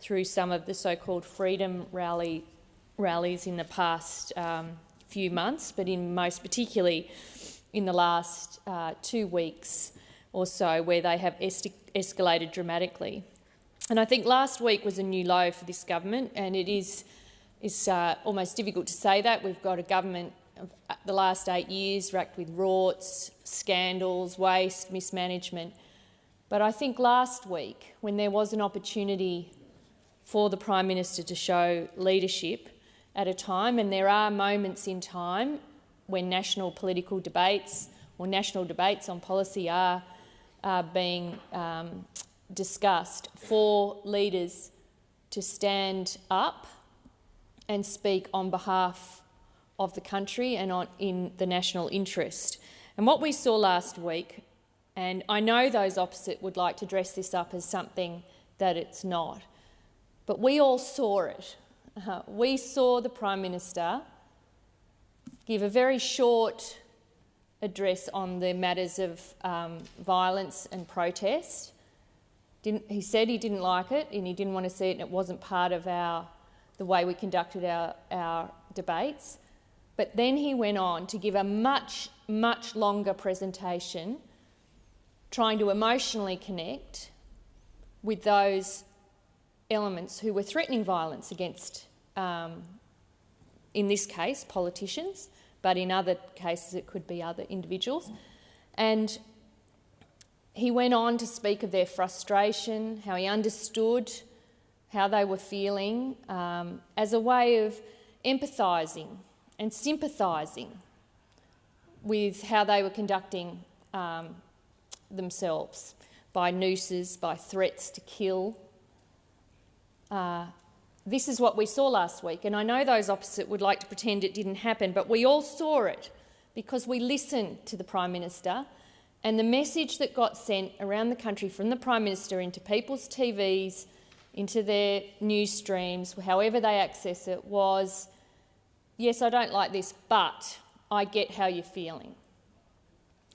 through some of the so-called freedom rally, rallies in the past um, few months, but in most particularly in the last uh, two weeks or so, where they have es escalated dramatically. And I think last week was a new low for this government, and it is is uh, almost difficult to say that. We've got a government the last eight years racked with rorts, scandals, waste, mismanagement. But I think last week, when there was an opportunity for the Prime Minister to show leadership at a time, and there are moments in time when national political debates or national debates on policy are uh, being um, discussed, for leaders to stand up and speak on behalf of the country and on, in the national interest. And what we saw last week, and I know those opposite would like to dress this up as something that it's not, but we all saw it. Uh, we saw the Prime Minister give a very short address on the matters of um, violence and protest. Didn't, he said he didn't like it and he didn't want to see it and it wasn't part of our the way we conducted our, our debates. But then he went on to give a much, much longer presentation, trying to emotionally connect with those elements who were threatening violence against, um, in this case, politicians, but in other cases it could be other individuals. And he went on to speak of their frustration, how he understood how they were feeling um, as a way of empathising and sympathising with how they were conducting um, themselves by nooses, by threats to kill. Uh, this is what we saw last week, and I know those opposite would like to pretend it didn't happen, but we all saw it because we listened to the Prime Minister and the message that got sent around the country from the Prime Minister into people's TVs, into their news streams, however they access it, was yes, I don't like this, but I get how you're feeling.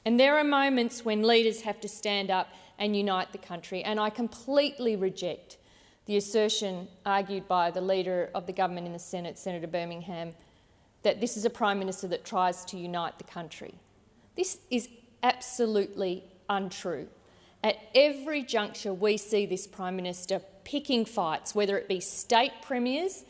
And there are moments when leaders have to stand up and unite the country, and I completely reject the assertion argued by the Leader of the Government in the Senate, Senator Birmingham, that this is a Prime Minister that tries to unite the country. This is absolutely untrue. At every juncture, we see this Prime Minister picking fights, whether it be state premiers,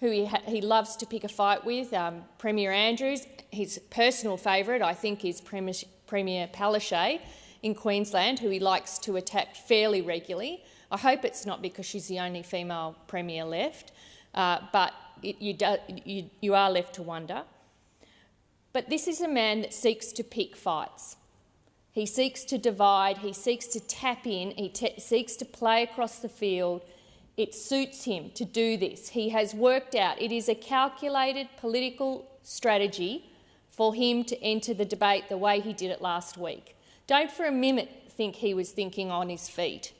who he, he loves to pick a fight with, um, Premier Andrews, his personal favourite, I think, is Premier, Premier Palaszczuk in Queensland, who he likes to attack fairly regularly. I hope it's not because she's the only female Premier left, uh, but it, you, do, you, you are left to wonder. But this is a man that seeks to pick fights. He seeks to divide, he seeks to tap in, he seeks to play across the field. It suits him to do this. He has worked out, it is a calculated political strategy for him to enter the debate the way he did it last week. Don't for a minute think he was thinking on his feet.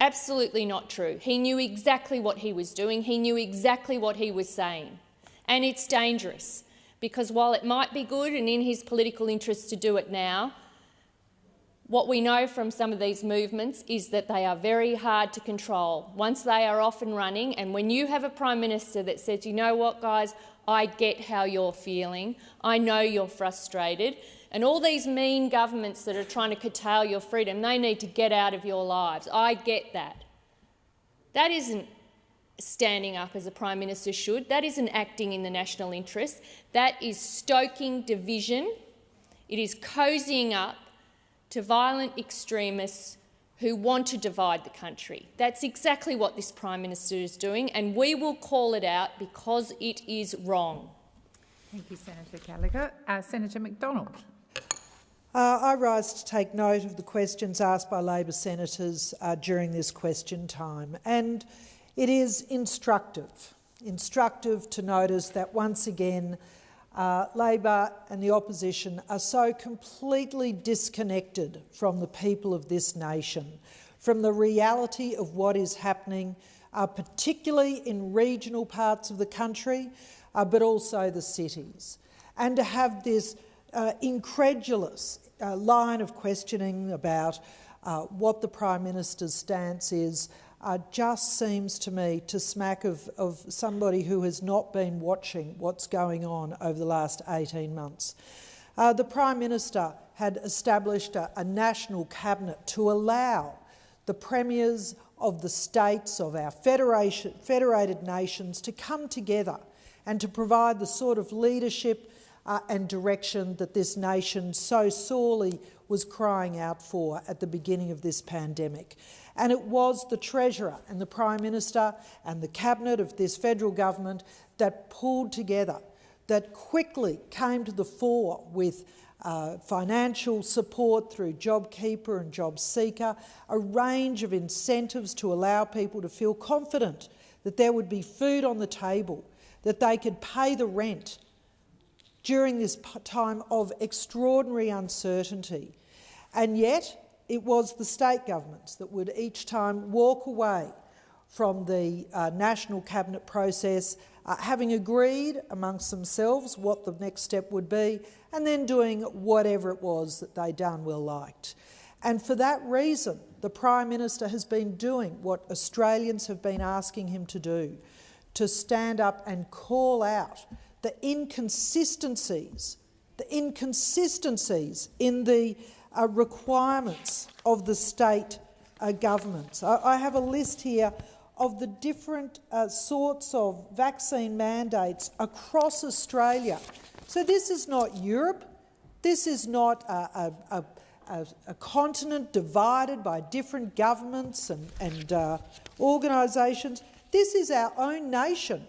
Absolutely not true. He knew exactly what he was doing, he knew exactly what he was saying. And it's dangerous because while it might be good and in his political interest to do it now, what we know from some of these movements is that they are very hard to control once they are off and running. And when you have a Prime Minister that says, you know what, guys, I get how you're feeling, I know you're frustrated, and all these mean governments that are trying to curtail your freedom, they need to get out of your lives. I get that. That isn't standing up as a Prime Minister should. That isn't acting in the national interest. That is stoking division. It is cozying up to violent extremists who want to divide the country. That's exactly what this Prime Minister is doing, and we will call it out because it is wrong. Thank you, Senator Gallagher. Uh, Senator McDonald. Uh, I rise to take note of the questions asked by Labor senators uh, during this question time, and it is instructive, instructive to notice that once again uh, Labor and the opposition are so completely disconnected from the people of this nation, from the reality of what is happening, uh, particularly in regional parts of the country, uh, but also the cities. And to have this uh, incredulous uh, line of questioning about uh, what the Prime Minister's stance is uh, just seems to me to smack of, of somebody who has not been watching what's going on over the last 18 months. Uh, the Prime Minister had established a, a national cabinet to allow the premiers of the states of our federation, federated nations to come together and to provide the sort of leadership uh, and direction that this nation so sorely was crying out for at the beginning of this pandemic. And it was the Treasurer and the Prime Minister and the Cabinet of this federal government that pulled together, that quickly came to the fore with uh, financial support through JobKeeper and JobSeeker, a range of incentives to allow people to feel confident that there would be food on the table, that they could pay the rent during this time of extraordinary uncertainty. And yet, it was the state governments that would each time walk away from the uh, national cabinet process, uh, having agreed amongst themselves what the next step would be, and then doing whatever it was that they darn well liked. And for that reason, the Prime Minister has been doing what Australians have been asking him to do, to stand up and call out the inconsistencies, the inconsistencies in the uh, requirements of the state uh, governments. I, I, have a list here of the different uh, sorts of vaccine mandates across Australia. So this is not Europe, This is not a, a, a, a continent divided by different governments and, and uh, organisations. This is our own nation,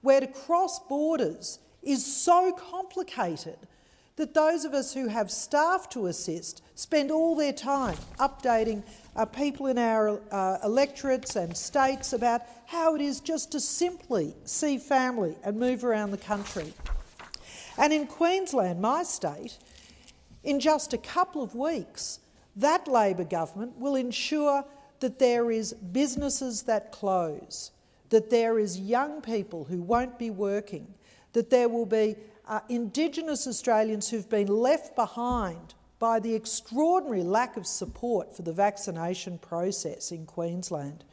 where to cross borders is so complicated that those of us who have staff to assist spend all their time updating uh, people in our uh, electorates and states about how it is just to simply see family and move around the country. And in Queensland, my state, in just a couple of weeks, that Labor government will ensure that there is businesses that close, that there is young people who won't be working, that there will be uh, Indigenous Australians who've been left behind by the extraordinary lack of support for the vaccination process in Queensland.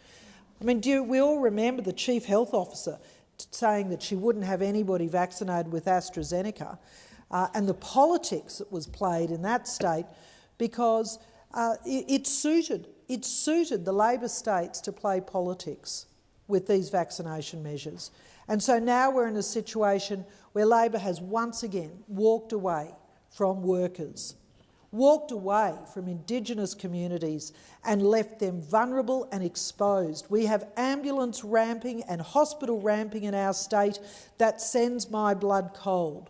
I mean, do you, we all remember the Chief Health Officer saying that she wouldn't have anybody vaccinated with AstraZeneca uh, and the politics that was played in that state because uh, it, it, suited, it suited the Labor states to play politics with these vaccination measures. And so now we're in a situation where Labor has once again walked away from workers, walked away from Indigenous communities and left them vulnerable and exposed. We have ambulance ramping and hospital ramping in our state that sends my blood cold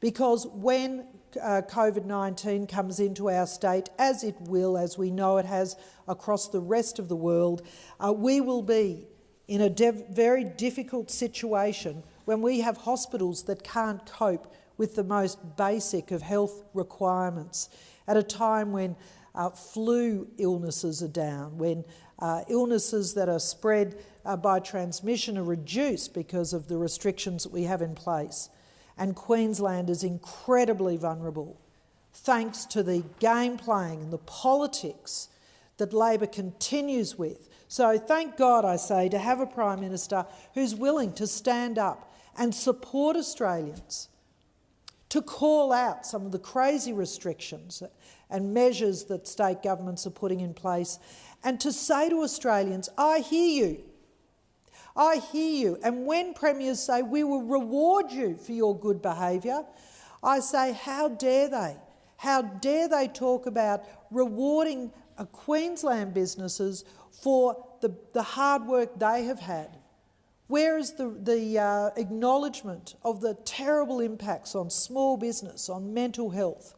because when uh, COVID-19 comes into our state, as it will, as we know it has across the rest of the world, uh, we will be in a very difficult situation when we have hospitals that can't cope with the most basic of health requirements, at a time when uh, flu illnesses are down, when uh, illnesses that are spread uh, by transmission are reduced because of the restrictions that we have in place. And Queensland is incredibly vulnerable thanks to the game playing and the politics that Labor continues with. So thank God, I say, to have a Prime Minister who's willing to stand up and support Australians to call out some of the crazy restrictions and measures that state governments are putting in place and to say to Australians, I hear you. I hear you. And when premiers say, we will reward you for your good behaviour, I say, how dare they? How dare they talk about rewarding a Queensland businesses for the, the hard work they have had where is the, the uh, acknowledgement of the terrible impacts on small business, on mental health?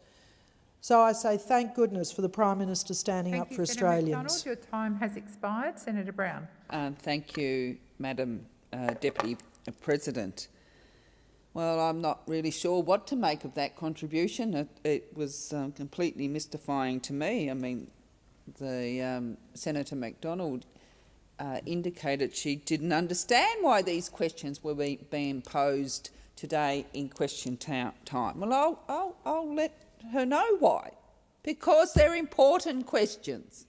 So I say thank goodness for the Prime Minister standing thank up you, for Senator Australians. McDonald. Your time has expired. Senator Brown. Uh, thank you, Madam uh, Deputy President. Well, I'm not really sure what to make of that contribution. It, it was um, completely mystifying to me. I mean, the um, Senator McDonald uh, indicated she didn't understand why these questions were be, being posed today in question time. Well, I'll, I'll, I'll let her know why. Because they're important questions.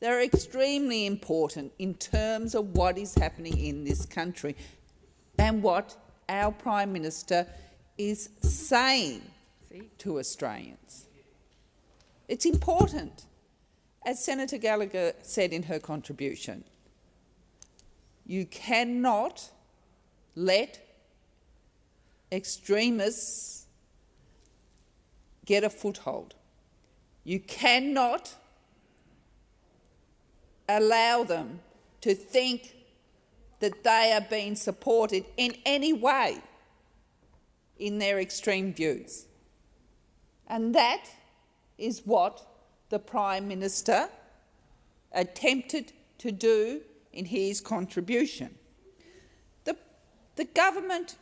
They're extremely important in terms of what is happening in this country and what our Prime Minister is saying to Australians. It's important. As Senator Gallagher said in her contribution, you cannot let extremists get a foothold. You cannot allow them to think that they are being supported in any way in their extreme views. And that is what the Prime Minister attempted to do in his contribution. The, the government,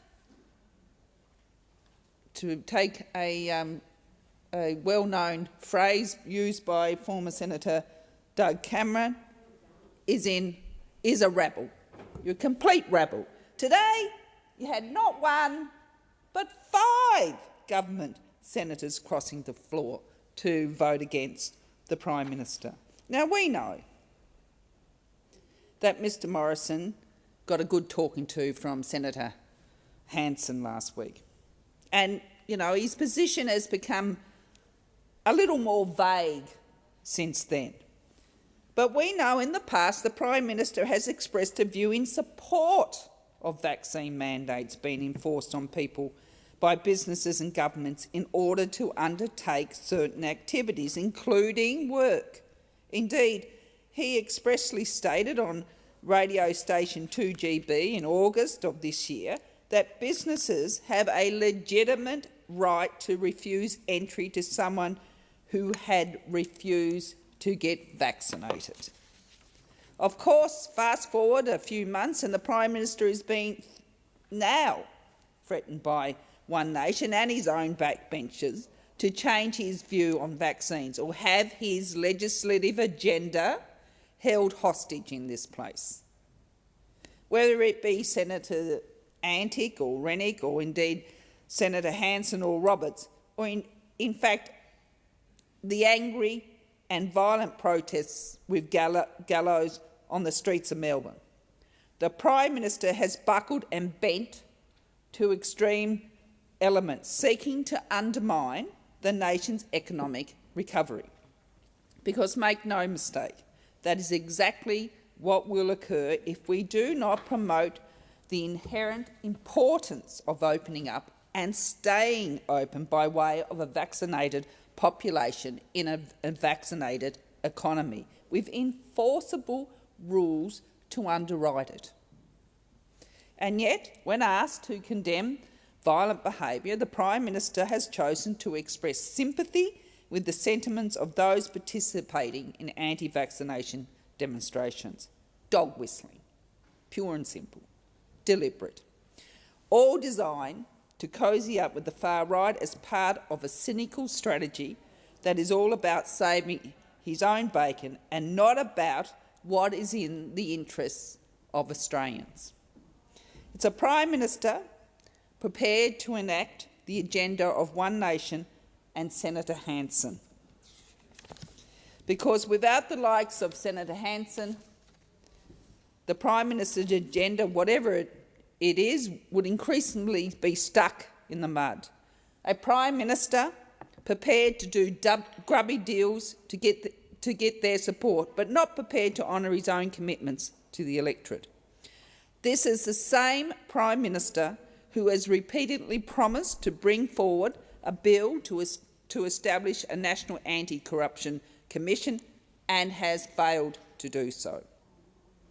to take a, um, a well-known phrase used by former Senator Doug Cameron, is, in, is a rabble. You're a complete rabble. Today, you had not one, but five government senators crossing the floor to vote against the Prime Minister. Now, we know that Mr Morrison got a good talking to from Senator Hanson last week. And, you know, his position has become a little more vague since then. But we know in the past the Prime Minister has expressed a view in support of vaccine mandates being enforced on people by businesses and governments in order to undertake certain activities, including work. Indeed, he expressly stated on radio station 2GB in August of this year that businesses have a legitimate right to refuse entry to someone who had refused to get vaccinated. Of course, fast forward a few months and the Prime Minister is being now threatened by One Nation and his own backbenchers to change his view on vaccines or have his legislative agenda held hostage in this place. Whether it be Senator Antic or Rennick or indeed Senator Hanson or Roberts, or in, in fact the angry and violent protests with gallows on the streets of Melbourne. The Prime Minister has buckled and bent to extreme elements seeking to undermine the nation's economic recovery. Because make no mistake, that is exactly what will occur if we do not promote the inherent importance of opening up and staying open by way of a vaccinated population in a, a vaccinated economy with enforceable rules to underwrite it. And yet, when asked to condemn violent behaviour, the Prime Minister has chosen to express sympathy with the sentiments of those participating in anti-vaccination demonstrations. Dog whistling, pure and simple, deliberate, all designed to cosy up with the far right as part of a cynical strategy that is all about saving his own bacon and not about what is in the interests of Australians. It's a Prime Minister prepared to enact the agenda of One Nation and Senator Hanson. Because without the likes of Senator Hanson, the Prime Minister's agenda, whatever it, it is, would increasingly be stuck in the mud. A Prime Minister prepared to do grubby deals to get, the, to get their support, but not prepared to honour his own commitments to the electorate. This is the same Prime Minister who has repeatedly promised to bring forward a bill to, to establish a national anti-corruption commission and has failed to do so.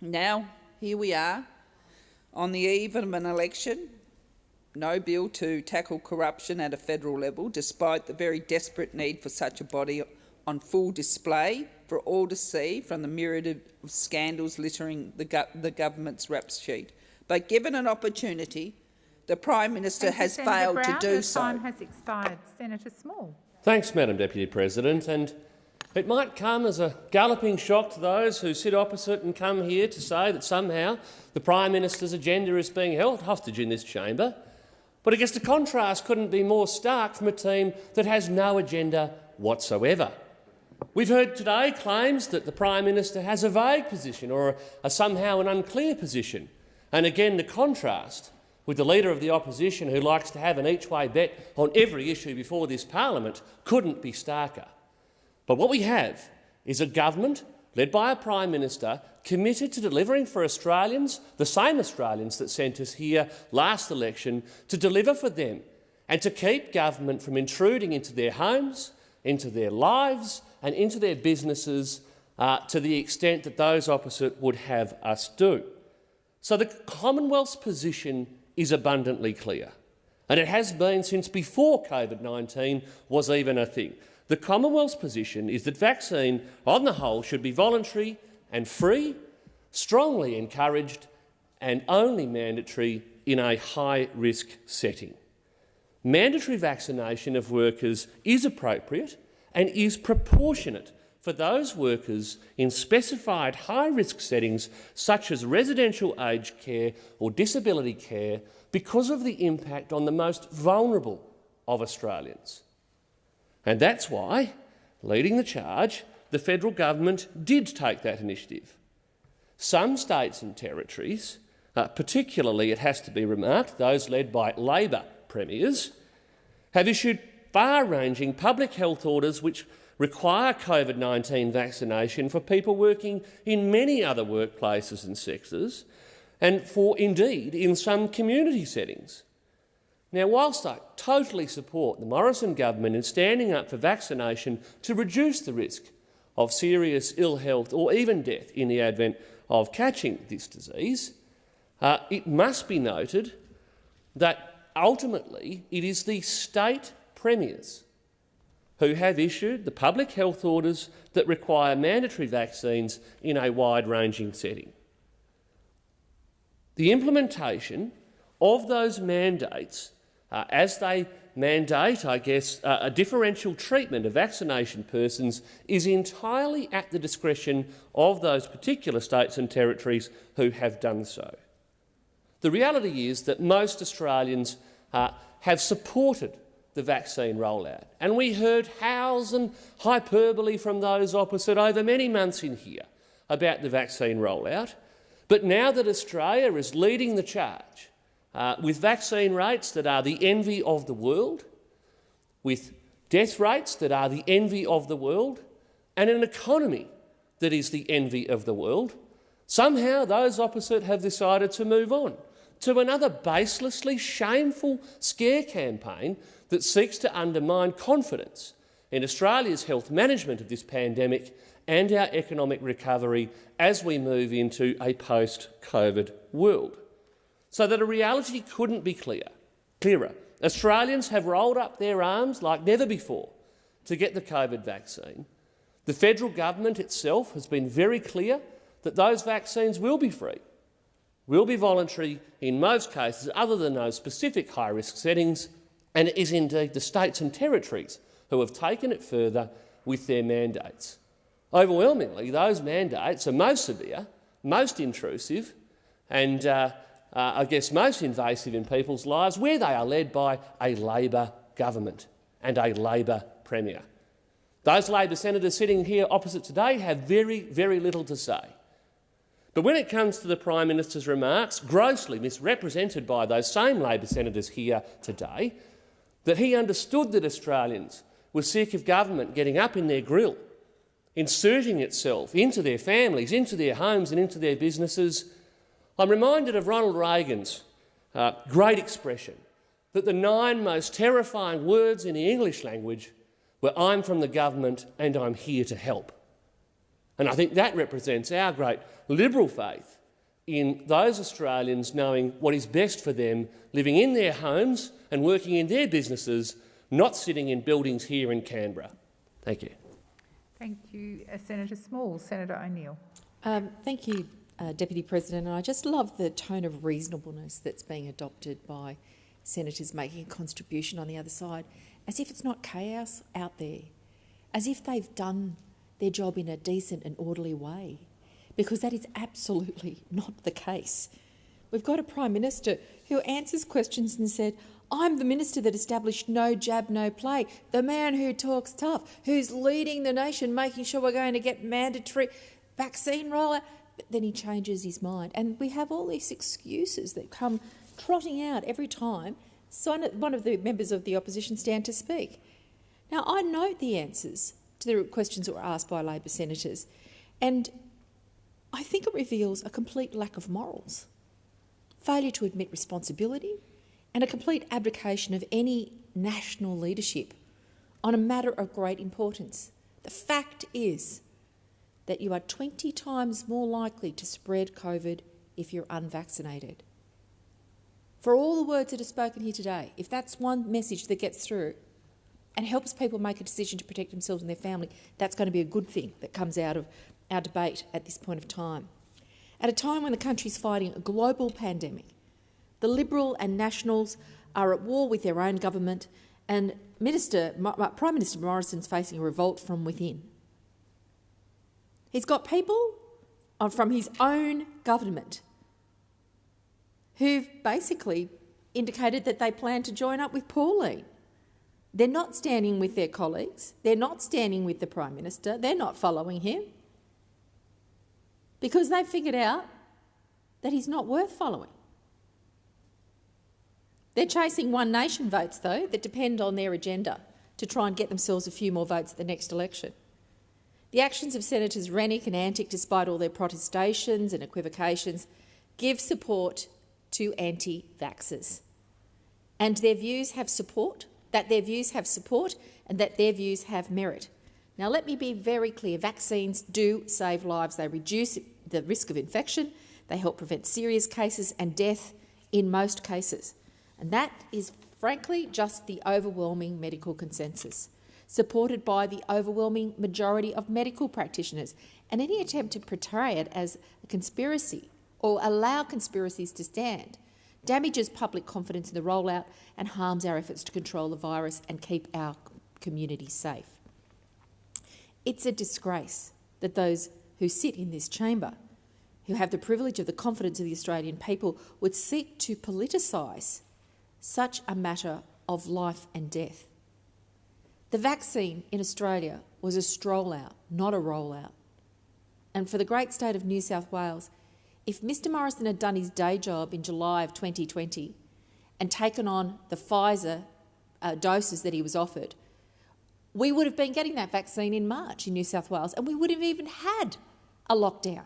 Now, here we are, on the eve of an election, no bill to tackle corruption at a federal level, despite the very desperate need for such a body on full display for all to see from the myriad of scandals littering the, go the government's rap sheet. But given an opportunity, the Prime Minister Thank has you, failed Brown. to do so. time has expired. Senator Small. Thanks, Madam Deputy President. And it might come as a galloping shock to those who sit opposite and come here to say that somehow the Prime Minister's agenda is being held hostage in this chamber. But I guess the contrast couldn't be more stark from a team that has no agenda whatsoever. We've heard today claims that the Prime Minister has a vague position or a, a somehow an unclear position. And again, the contrast with the Leader of the Opposition who likes to have an each-way bet on every issue before this parliament couldn't be starker. But what we have is a government led by a Prime Minister committed to delivering for Australians, the same Australians that sent us here last election, to deliver for them and to keep government from intruding into their homes, into their lives and into their businesses uh, to the extent that those opposite would have us do. So the Commonwealth's position is abundantly clear, and it has been since before COVID-19 was even a thing. The Commonwealth's position is that vaccine, on the whole, should be voluntary and free, strongly encouraged and only mandatory in a high-risk setting. Mandatory vaccination of workers is appropriate and is proportionate for those workers in specified high-risk settings such as residential aged care or disability care because of the impact on the most vulnerable of Australians. And that's why, leading the charge, the federal government did take that initiative. Some states and territories, uh, particularly, it has to be remarked, those led by Labor premiers, have issued far-ranging public health orders which require COVID-19 vaccination for people working in many other workplaces and sectors, and for indeed in some community settings. Now, whilst I totally support the Morrison government in standing up for vaccination to reduce the risk of serious ill health or even death in the advent of catching this disease, uh, it must be noted that ultimately it is the state premiers who have issued the public health orders that require mandatory vaccines in a wide-ranging setting. The implementation of those mandates, uh, as they mandate, I guess, uh, a differential treatment of vaccination persons, is entirely at the discretion of those particular states and territories who have done so. The reality is that most Australians uh, have supported the vaccine rollout, and we heard howls and hyperbole from those opposite over many months in here about the vaccine rollout. But now that Australia is leading the charge uh, with vaccine rates that are the envy of the world, with death rates that are the envy of the world, and an economy that is the envy of the world, somehow those opposite have decided to move on to another baselessly shameful scare campaign that seeks to undermine confidence in Australia's health management of this pandemic and our economic recovery as we move into a post-COVID world. So that a reality couldn't be clear, clearer. Australians have rolled up their arms like never before to get the COVID vaccine. The federal government itself has been very clear that those vaccines will be free, will be voluntary in most cases other than those specific high-risk settings, and it is indeed the states and territories who have taken it further with their mandates. Overwhelmingly, those mandates are most severe, most intrusive and, uh, uh, I guess, most invasive in people's lives where they are led by a Labor government and a Labor Premier. Those Labor senators sitting here opposite today have very, very little to say. But when it comes to the Prime Minister's remarks, grossly misrepresented by those same Labor senators here today, that he understood that Australians were sick of government getting up in their grill inserting itself into their families, into their homes and into their businesses, I'm reminded of Ronald Reagan's uh, great expression that the nine most terrifying words in the English language were I'm from the government and I'm here to help. And I think that represents our great liberal faith in those Australians knowing what is best for them, living in their homes and working in their businesses, not sitting in buildings here in Canberra. Thank you. Thank you, uh, Senator Small. Senator O'Neill. Um, thank you, uh, Deputy President. And I just love the tone of reasonableness that's being adopted by senators making a contribution on the other side, as if it's not chaos out there, as if they've done their job in a decent and orderly way, because that is absolutely not the case. We've got a Prime Minister who answers questions and said, I'm the minister that established no jab, no play, the man who talks tough, who's leading the nation, making sure we're going to get mandatory vaccine rollout. But then he changes his mind. And we have all these excuses that come trotting out every time one of the members of the opposition stand to speak. Now, I note the answers to the questions that were asked by Labor senators, and I think it reveals a complete lack of morals, failure to admit responsibility, and a complete abdication of any national leadership on a matter of great importance. The fact is that you are 20 times more likely to spread COVID if you're unvaccinated. For all the words that are spoken here today, if that's one message that gets through and helps people make a decision to protect themselves and their family, that's going to be a good thing that comes out of our debate at this point of time. At a time when the country is fighting a global pandemic, the Liberal and Nationals are at war with their own government, and Minister, uh, Prime Minister Morrison's facing a revolt from within. He's got people from his own government who've basically indicated that they plan to join up with Pauline. They're not standing with their colleagues. They're not standing with the Prime Minister. They're not following him because they've figured out that he's not worth following. They're chasing One Nation votes, though, that depend on their agenda to try and get themselves a few more votes at the next election. The actions of Senators Rennick and Antic, despite all their protestations and equivocations, give support to anti-vaxxers. and their views have support, that their views have support and that their views have merit. Now, let me be very clear. Vaccines do save lives. They reduce the risk of infection. They help prevent serious cases and death in most cases. And that is, frankly, just the overwhelming medical consensus, supported by the overwhelming majority of medical practitioners. And any attempt to portray it as a conspiracy or allow conspiracies to stand damages public confidence in the rollout and harms our efforts to control the virus and keep our community safe. It's a disgrace that those who sit in this chamber, who have the privilege of the confidence of the Australian people, would seek to politicise such a matter of life and death. The vaccine in Australia was a stroll out, not a rollout. And for the great state of New South Wales, if Mr Morrison had done his day job in July of 2020 and taken on the Pfizer uh, doses that he was offered, we would have been getting that vaccine in March in New South Wales and we would have even had a lockdown.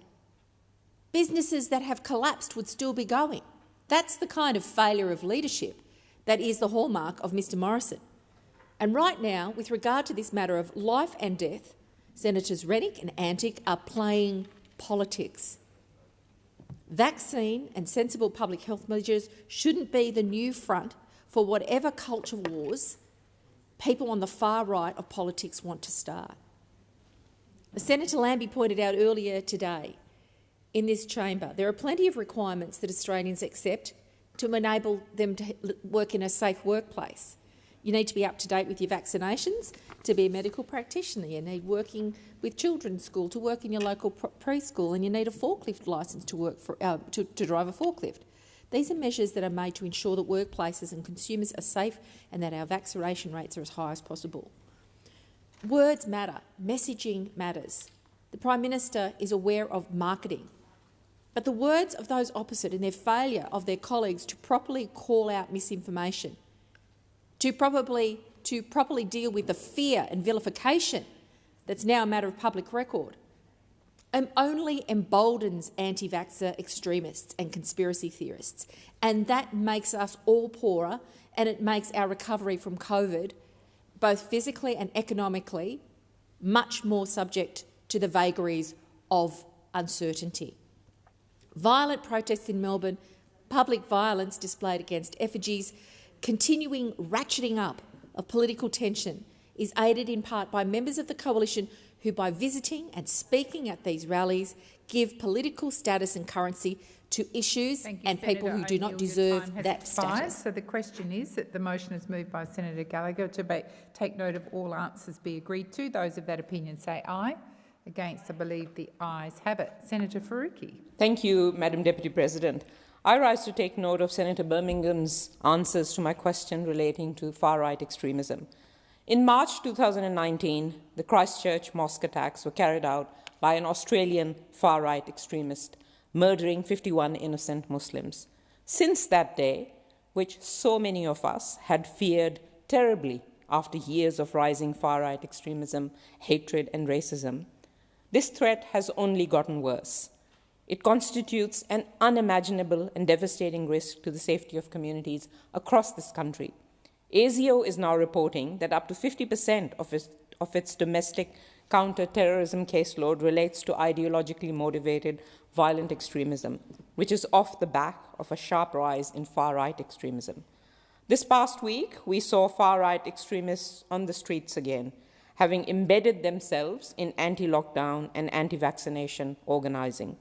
Businesses that have collapsed would still be going. That's the kind of failure of leadership that is the hallmark of Mr Morrison. And right now, with regard to this matter of life and death, Senators Rennick and Antic are playing politics. Vaccine and sensible public health measures shouldn't be the new front for whatever culture wars people on the far right of politics want to start. As Senator Lambie pointed out earlier today in this chamber there are plenty of requirements that Australians accept to enable them to work in a safe workplace. You need to be up to date with your vaccinations to be a medical practitioner. You need working with children's school to work in your local preschool, and you need a forklift licence to work for uh, to, to drive a forklift. These are measures that are made to ensure that workplaces and consumers are safe and that our vaccination rates are as high as possible. Words matter, messaging matters. The Prime Minister is aware of marketing, but the words of those opposite and their failure of their colleagues to properly call out misinformation, to properly, to properly deal with the fear and vilification that's now a matter of public record, um, only emboldens anti-vaxxer extremists and conspiracy theorists, and that makes us all poorer and it makes our recovery from COVID, both physically and economically, much more subject to the vagaries of uncertainty. Violent protests in Melbourne, public violence displayed against effigies, continuing ratcheting up of political tension is aided in part by members of the coalition who, by visiting and speaking at these rallies, give political status and currency to issues you, and Senator. people who do not deserve that status. So the question is that the motion is moved by Senator Gallagher to be, take note of all answers be agreed to. Those of that opinion say aye. Against, I believe the ayes have it. Senator Faruqi. Thank you, Madam Deputy President. I rise to take note of Senator Birmingham's answers to my question relating to far-right extremism. In March 2019, the Christchurch mosque attacks were carried out by an Australian far-right extremist, murdering 51 innocent Muslims. Since that day, which so many of us had feared terribly after years of rising far-right extremism, hatred and racism, this threat has only gotten worse. It constitutes an unimaginable and devastating risk to the safety of communities across this country. ASIO is now reporting that up to 50% of its, of its domestic counter-terrorism caseload relates to ideologically motivated violent extremism, which is off the back of a sharp rise in far-right extremism. This past week, we saw far-right extremists on the streets again, having embedded themselves in anti-lockdown and anti-vaccination organizing.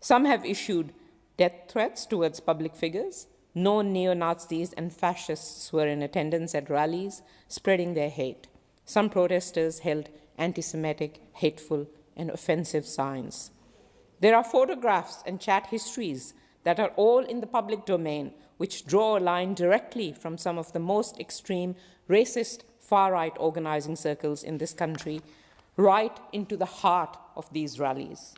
Some have issued death threats towards public figures. No neo-Nazis and fascists were in attendance at rallies, spreading their hate. Some protesters held anti-Semitic, hateful, and offensive signs. There are photographs and chat histories that are all in the public domain, which draw a line directly from some of the most extreme racist far-right organizing circles in this country right into the heart of these rallies.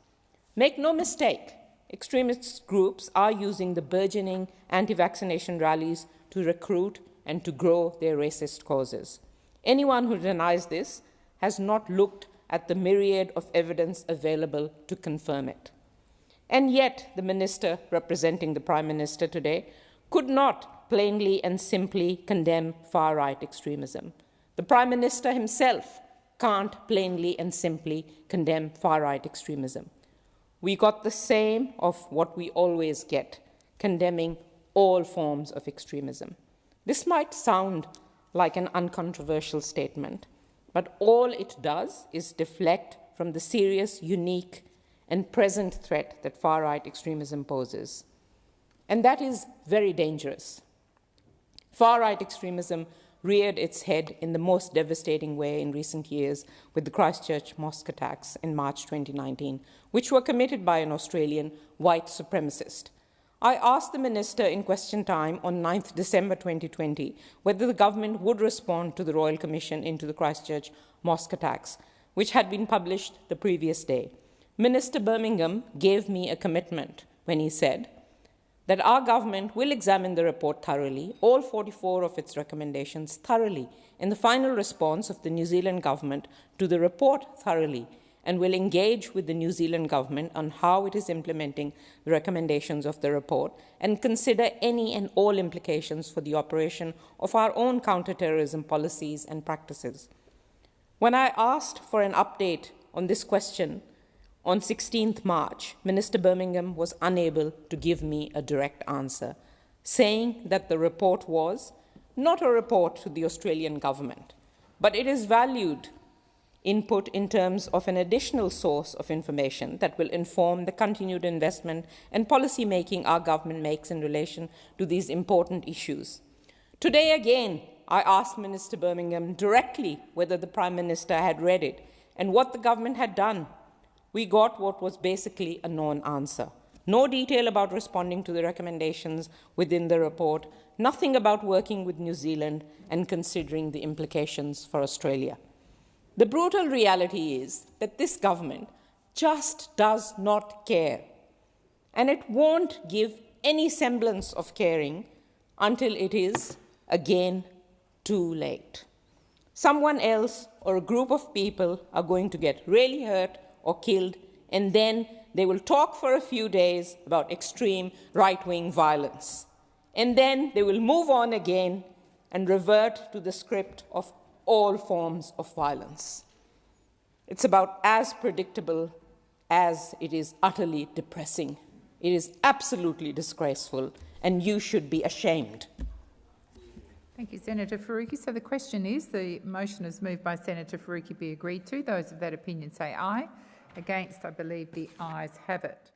Make no mistake, extremist groups are using the burgeoning anti-vaccination rallies to recruit and to grow their racist causes. Anyone who denies this has not looked at the myriad of evidence available to confirm it. And yet, the minister representing the Prime Minister today could not plainly and simply condemn far right extremism. The Prime Minister himself can't plainly and simply condemn far right extremism. We got the same of what we always get condemning all forms of extremism. This might sound like an uncontroversial statement, but all it does is deflect from the serious, unique, and present threat that far right extremism poses. And that is very dangerous. Far right extremism reared its head in the most devastating way in recent years with the Christchurch mosque attacks in March 2019, which were committed by an Australian white supremacist. I asked the Minister in question time on 9th December 2020 whether the government would respond to the Royal Commission into the Christchurch mosque attacks, which had been published the previous day. Minister Birmingham gave me a commitment when he said, that our government will examine the report thoroughly, all 44 of its recommendations thoroughly, in the final response of the New Zealand government to the report thoroughly, and will engage with the New Zealand government on how it is implementing the recommendations of the report and consider any and all implications for the operation of our own counterterrorism policies and practices. When I asked for an update on this question, on 16th March, Minister Birmingham was unable to give me a direct answer, saying that the report was not a report to the Australian government, but it is valued input in terms of an additional source of information that will inform the continued investment and policy making our government makes in relation to these important issues. Today again, I asked Minister Birmingham directly whether the Prime Minister had read it and what the government had done we got what was basically a non answer. No detail about responding to the recommendations within the report, nothing about working with New Zealand and considering the implications for Australia. The brutal reality is that this government just does not care, and it won't give any semblance of caring until it is again too late. Someone else or a group of people are going to get really hurt or killed, and then they will talk for a few days about extreme right wing violence. And then they will move on again and revert to the script of all forms of violence. It's about as predictable as it is utterly depressing. It is absolutely disgraceful, and you should be ashamed. Thank you, Senator Faruqi. So the question is, the motion is moved by Senator Faruqi be agreed to. Those of that opinion say aye. Against, I believe the ayes have it.